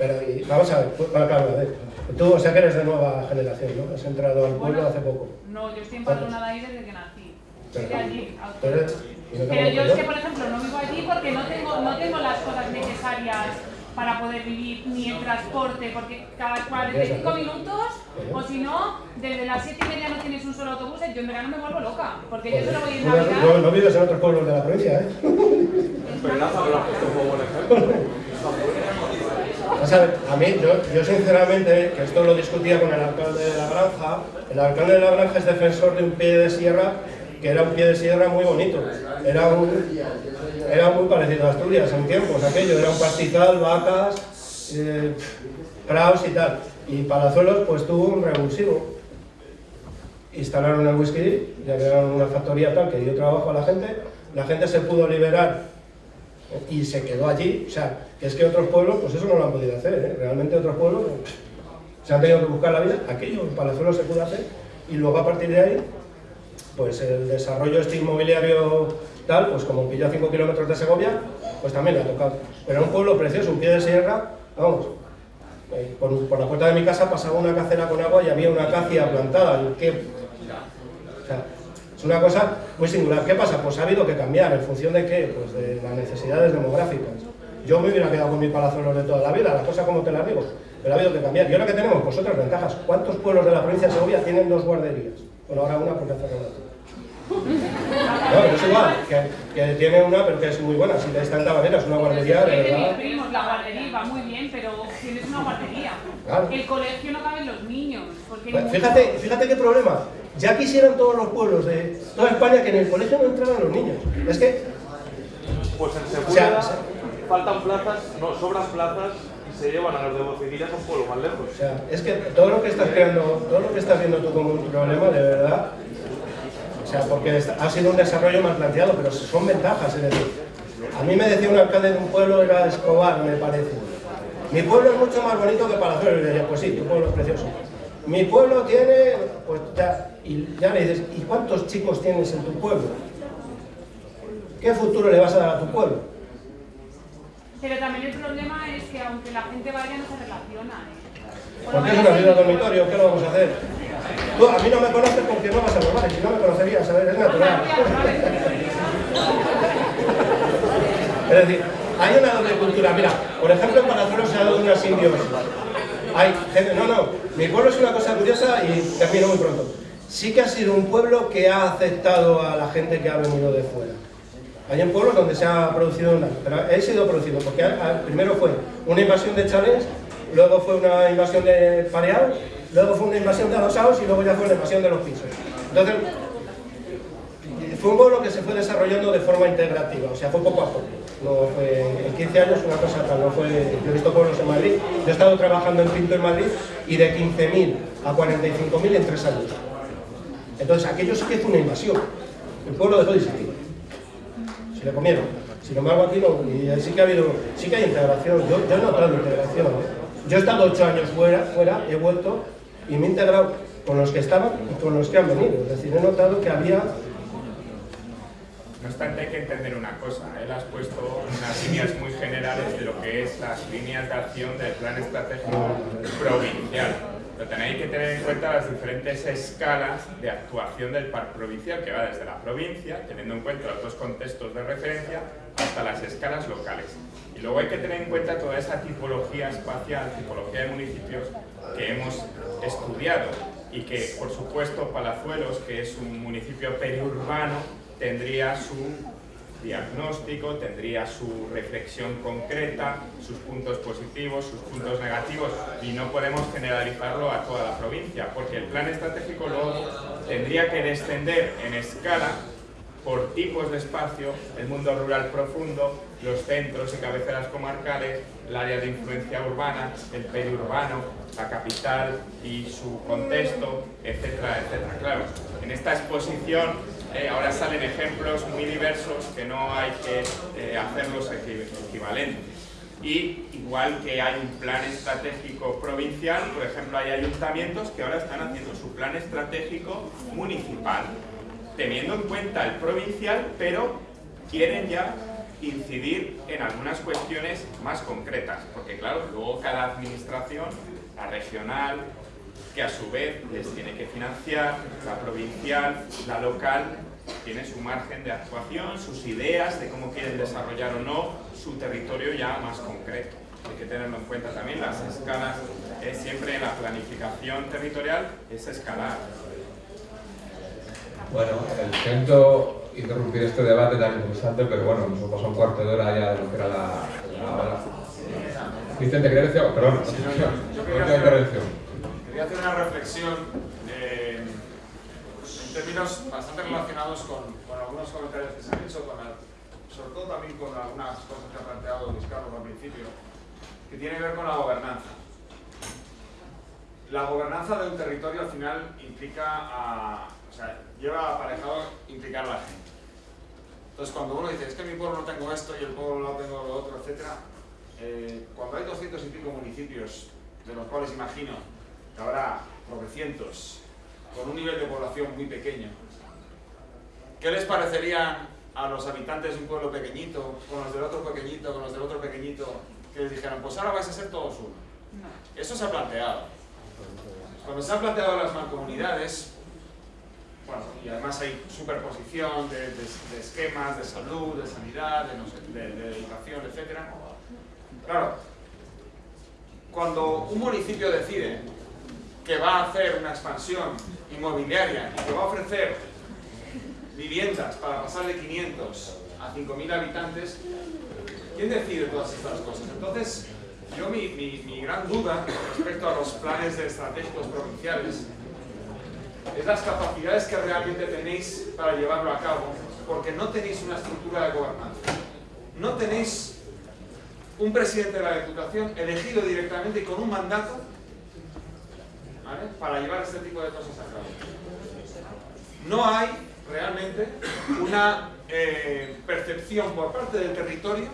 C: Pero vamos a ver, claro, a ver. Tú, o sea que eres de nueva generación, ¿no? Has entrado al pueblo hace poco.
F: No, yo estoy empadronada ahí desde que nací. Soy de allí.
C: Pero,
F: pero yo es que, por ejemplo, no vivo allí porque no tengo, no tengo las cosas necesarias para poder vivir ni el transporte, porque cada 45 minutos, o si no, desde las 7 y media no tienes un solo autobús, yo en verano me vuelvo loca, porque yo solo voy en Navidad.
C: No, no vives en otros pueblos de la provincia, ¿eh? a mí, yo, sinceramente, que esto lo discutía con el alcalde de la granja, el alcalde de la granja es defensor de un pie de sierra que era un pie de sierra muy bonito. Era, era muy parecido a Asturias en tiempos, aquello, era un pastizal, vacas, eh, y tal. Y Palazuelos pues tuvo un revulsivo. Instalaron el whisky, ya crearon una factoría tal que dio trabajo a la gente, la gente se pudo liberar y se quedó allí, o sea, que es que otros pueblos, pues eso no lo han podido hacer, ¿eh? realmente otros pueblos se han tenido que buscar la vida, aquello en Palazuelos se pudo hacer, y luego a partir de ahí, pues el desarrollo este inmobiliario tal, pues como pilló a 5 kilómetros de Segovia, pues también le ha tocado. Pero un pueblo precioso, un pie de sierra, vamos, eh, por, por, la puerta de mi casa pasaba una cacera con agua y había una acacia plantada, ¿qué? Es una cosa muy singular. ¿Qué pasa? Pues ha habido que cambiar. ¿En función de qué? Pues de las necesidades demográficas. Yo me hubiera quedado con mi palazuelos de toda la vida, la cosa como te la digo. Pero ha habido que cambiar. Y ahora que tenemos, pues otras ventajas. ¿Cuántos pueblos de la provincia de Segovia tienen dos guarderías? Bueno, ahora una porque hace no, es igual, que, tiene una, pero que es muy buena. Si está en manera, es una guardería de
F: verdad. Primos, la guardería va muy bien, pero tienes una guardería. El colegio no caben los niños.
C: fíjate, fíjate qué problema. Ya quisieran todos los pueblos de toda España que en el colegio no entraran los niños. Es que...
E: Pues en Segura faltan plazas, no, sobran plazas y se llevan a los de Bociquillas a un pueblo más lejos.
C: O sea, es que todo lo que estás creando, todo lo que estás viendo tú como un problema, de verdad, o sea, porque ha sido un desarrollo mal planteado, pero son ventajas, es decir, a mí me decía un alcalde de un pueblo, era Escobar, me parece, mi pueblo es mucho más bonito que Palazuelos, y le decía, pues sí, tu pueblo es precioso, mi pueblo tiene, pues ya, y ya le dices, ¿y cuántos chicos tienes en tu pueblo? ¿Qué futuro le vas a dar a tu pueblo?
F: Pero también el problema es que aunque la gente vaya no se relaciona. ¿eh? Por
C: Porque es una ciudad dormitorio, ¿qué lo vamos a hacer? Tú a mí no me conoces porque no vas a normales, si no me conocerías, ¿sabes? Es natural. Es decir, hay una doble cultura. Mira, por ejemplo, en Palazuelos se ha dado una simbiosis. Hay gente, no, no, mi pueblo es una cosa curiosa y termino muy pronto. Sí que ha sido un pueblo que ha aceptado a la gente que ha venido de fuera. Hay en pueblos donde se ha producido un daño, pero ha sido producido porque primero fue una invasión de chalés, luego fue una invasión de pareados, luego fue una invasión de adosados y luego ya fue la invasión de los pisos. Entonces, fue un pueblo que se fue desarrollando de forma integrativa, o sea, fue poco a poco. No fue en 15 años una cosa tal, no fue... Yo he visto pueblos en Madrid, yo he estado trabajando en Pinto en Madrid y de 15.000 a 45.000 en tres años. Entonces, aquello sí que fue una invasión. El pueblo dejó de existir. Se le comieron. Sin embargo, aquí no, y sí que ha habido, sí que hay integración. Yo, yo he notado integración. ¿eh? Yo he estado ocho años fuera, fuera, he vuelto y me he integrado con los que estaban y con los que han venido. Es decir, he notado que había
B: No obstante, hay que entender una cosa. Él has puesto unas líneas muy generales de lo que es las líneas de acción del plan estratégico provincial. Pero tenéis que tener en cuenta las diferentes escalas de actuación del parque provincial, que va desde la provincia, teniendo en cuenta los dos contextos de referencia, hasta las escalas locales. Y luego hay que tener en cuenta toda esa tipología espacial, tipología de municipios que hemos estudiado y que, por supuesto, Palazuelos, que es un municipio periurbano, tendría su diagnóstico, tendría su reflexión concreta, sus puntos positivos, sus puntos negativos y no podemos generalizarlo a toda la provincia porque el plan estratégico luego tendría que descender en escala por tipos de espacio, el mundo rural profundo, los centros y cabeceras comarcales, el área de influencia urbana, el periurbano, la capital y su contexto, etcétera, etcétera. Claro, en esta exposición eh, ahora salen ejemplos muy diversos que no hay que eh, hacerlos equi- equivalentes. Y igual que hay un plan estratégico provincial, por ejemplo, hay ayuntamientos que ahora están haciendo su plan estratégico municipal, teniendo en cuenta el provincial, pero quieren ya incidir en algunas cuestiones más concretas, porque claro, luego cada administración, la regional, que a su vez les tiene que financiar, la provincial, la local, tiene su margen de actuación, sus ideas de cómo quieren desarrollar o no su territorio ya más concreto. Hay que tenerlo en cuenta también, las escalas, eh, siempre en la planificación territorial es escalar.
A: Bueno, siento interrumpir este debate tan interesante, pero bueno, nos hemos pasado un cuarto de hora ya de lo que era la. Vicente, ¿querías decir algo? Perdón,
H: Sí, no, yo- yo
A: intervención.
H: Quería hacer una reflexión eh, en términos bastante relacionados con, con algunos comentarios que se han hecho, con sobre todo también con algunas cosas que ha planteado Luis Carlos al principio, que tiene que ver con la gobernanza. La gobernanza de un territorio al final implica a, o sea, lleva aparejado implicar a la gente. Entonces cuando uno dice, es que mi pueblo no tengo esto y el pueblo no tengo lo otro, etc. cuando hay 200 y pico municipios, de los cuales imagino que habrá cientos con un nivel de población muy pequeño, ¿qué les parecería a los habitantes de un pueblo pequeñito, con los del otro pequeñito, con los del otro pequeñito, que les dijeran, pues ahora vais a ser todos uno? Eso se ha planteado. Cuando se han planteado las mancomunidades, bueno, y además hay superposición de, de- de esquemas de salud, de sanidad, de, no sé, de- de educación, etc. Claro, cuando un municipio decide que va a hacer una expansión inmobiliaria y que va a ofrecer viviendas para pasar de 500 a 5.000 habitantes, ¿quién decide todas estas cosas? Entonces, yo mi, mi- gran duda respecto a los planes estratégicos provinciales es las capacidades que realmente tenéis para llevarlo a cabo, porque no tenéis una estructura de gobernanza. No tenéis un presidente de la Diputación elegido directamente y con un mandato ¿vale? para llevar este tipo de cosas a cabo. No hay realmente una eh, percepción por parte del territorio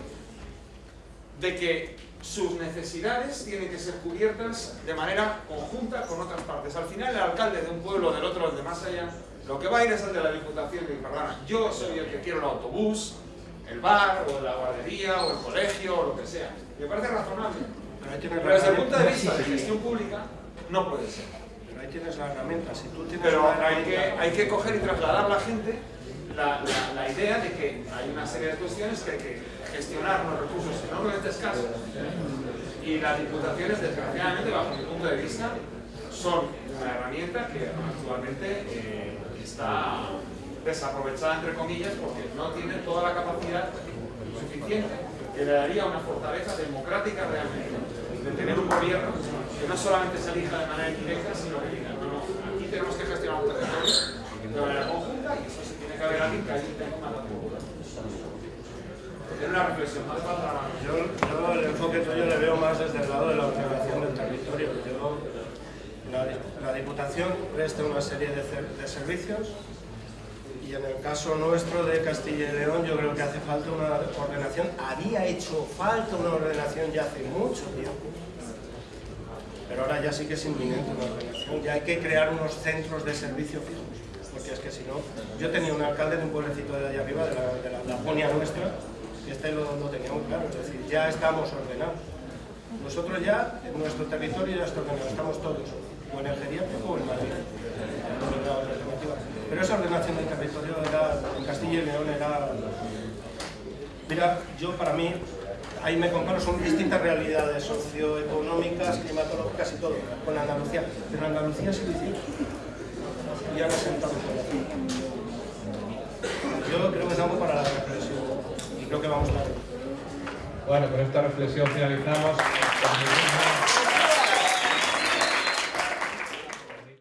H: de que sus necesidades tienen que ser cubiertas de manera conjunta con otras partes. Al final el alcalde de un pueblo, del otro, de más allá, lo que va a ir es el de la Diputación y perdona, yo soy el que quiero el autobús, el bar, o la guardería, o el colegio, o lo que sea. Me parece razonable. Pero desde el punto de vista de gestión pública, no puede ser.
C: Pero ahí tienes la herramienta. Si tú tienes
H: Pero
C: una
H: hay que, hay que coger y trasladar a la gente la, la- la idea de que hay una serie de cuestiones que hay que gestionar los recursos enormemente escasos. Y las diputaciones, desgraciadamente, bajo mi punto de vista, son una herramienta que actualmente eh, está desaprovechada, entre comillas, porque no tiene toda la capacidad suficiente que le daría una fortaleza democrática realmente de tener un gobierno que no solamente se elija de manera indirecta, sino que diga, no, no, aquí tenemos que gestionar un territorio de manera conjunta y eso se tiene que haber alguien que allí tenga un mandato popular. Tiene una reflexión más la
C: Yo, yo el enfoque tuyo le veo más desde el lado de la ordenación del territorio. Yo, la, Diputación presta una serie de, de servicios y en el caso nuestro de Castilla y León yo creo que hace falta una ordenación. Había hecho falta una ordenación ya hace mucho tiempo. Pero ahora ya sí que es inminente una ordenación. Ya hay que crear unos centros de servicio fijos. Porque es que si no... Yo tenía un alcalde de un pueblecito de allá arriba, de la, de la Laponia nuestra, y este lo, lo tenía muy claro. Es decir, ya estamos ordenados. Nosotros ya, en nuestro territorio ya está ordenado. Estamos todos, o en el geriátrico o en Madrid. Pero esa ordenación del territorio era, en Castilla y León era... Mira, yo para mí, ahí me comparo, son distintas realidades socioeconómicas, climatológicas y todo, con Andalucía. Pero Andalucía sí lo hicieron. Y por aquí. Yo creo que es algo para la reflexión. Y creo que vamos tarde.
I: Bueno, con esta reflexión finalizamos.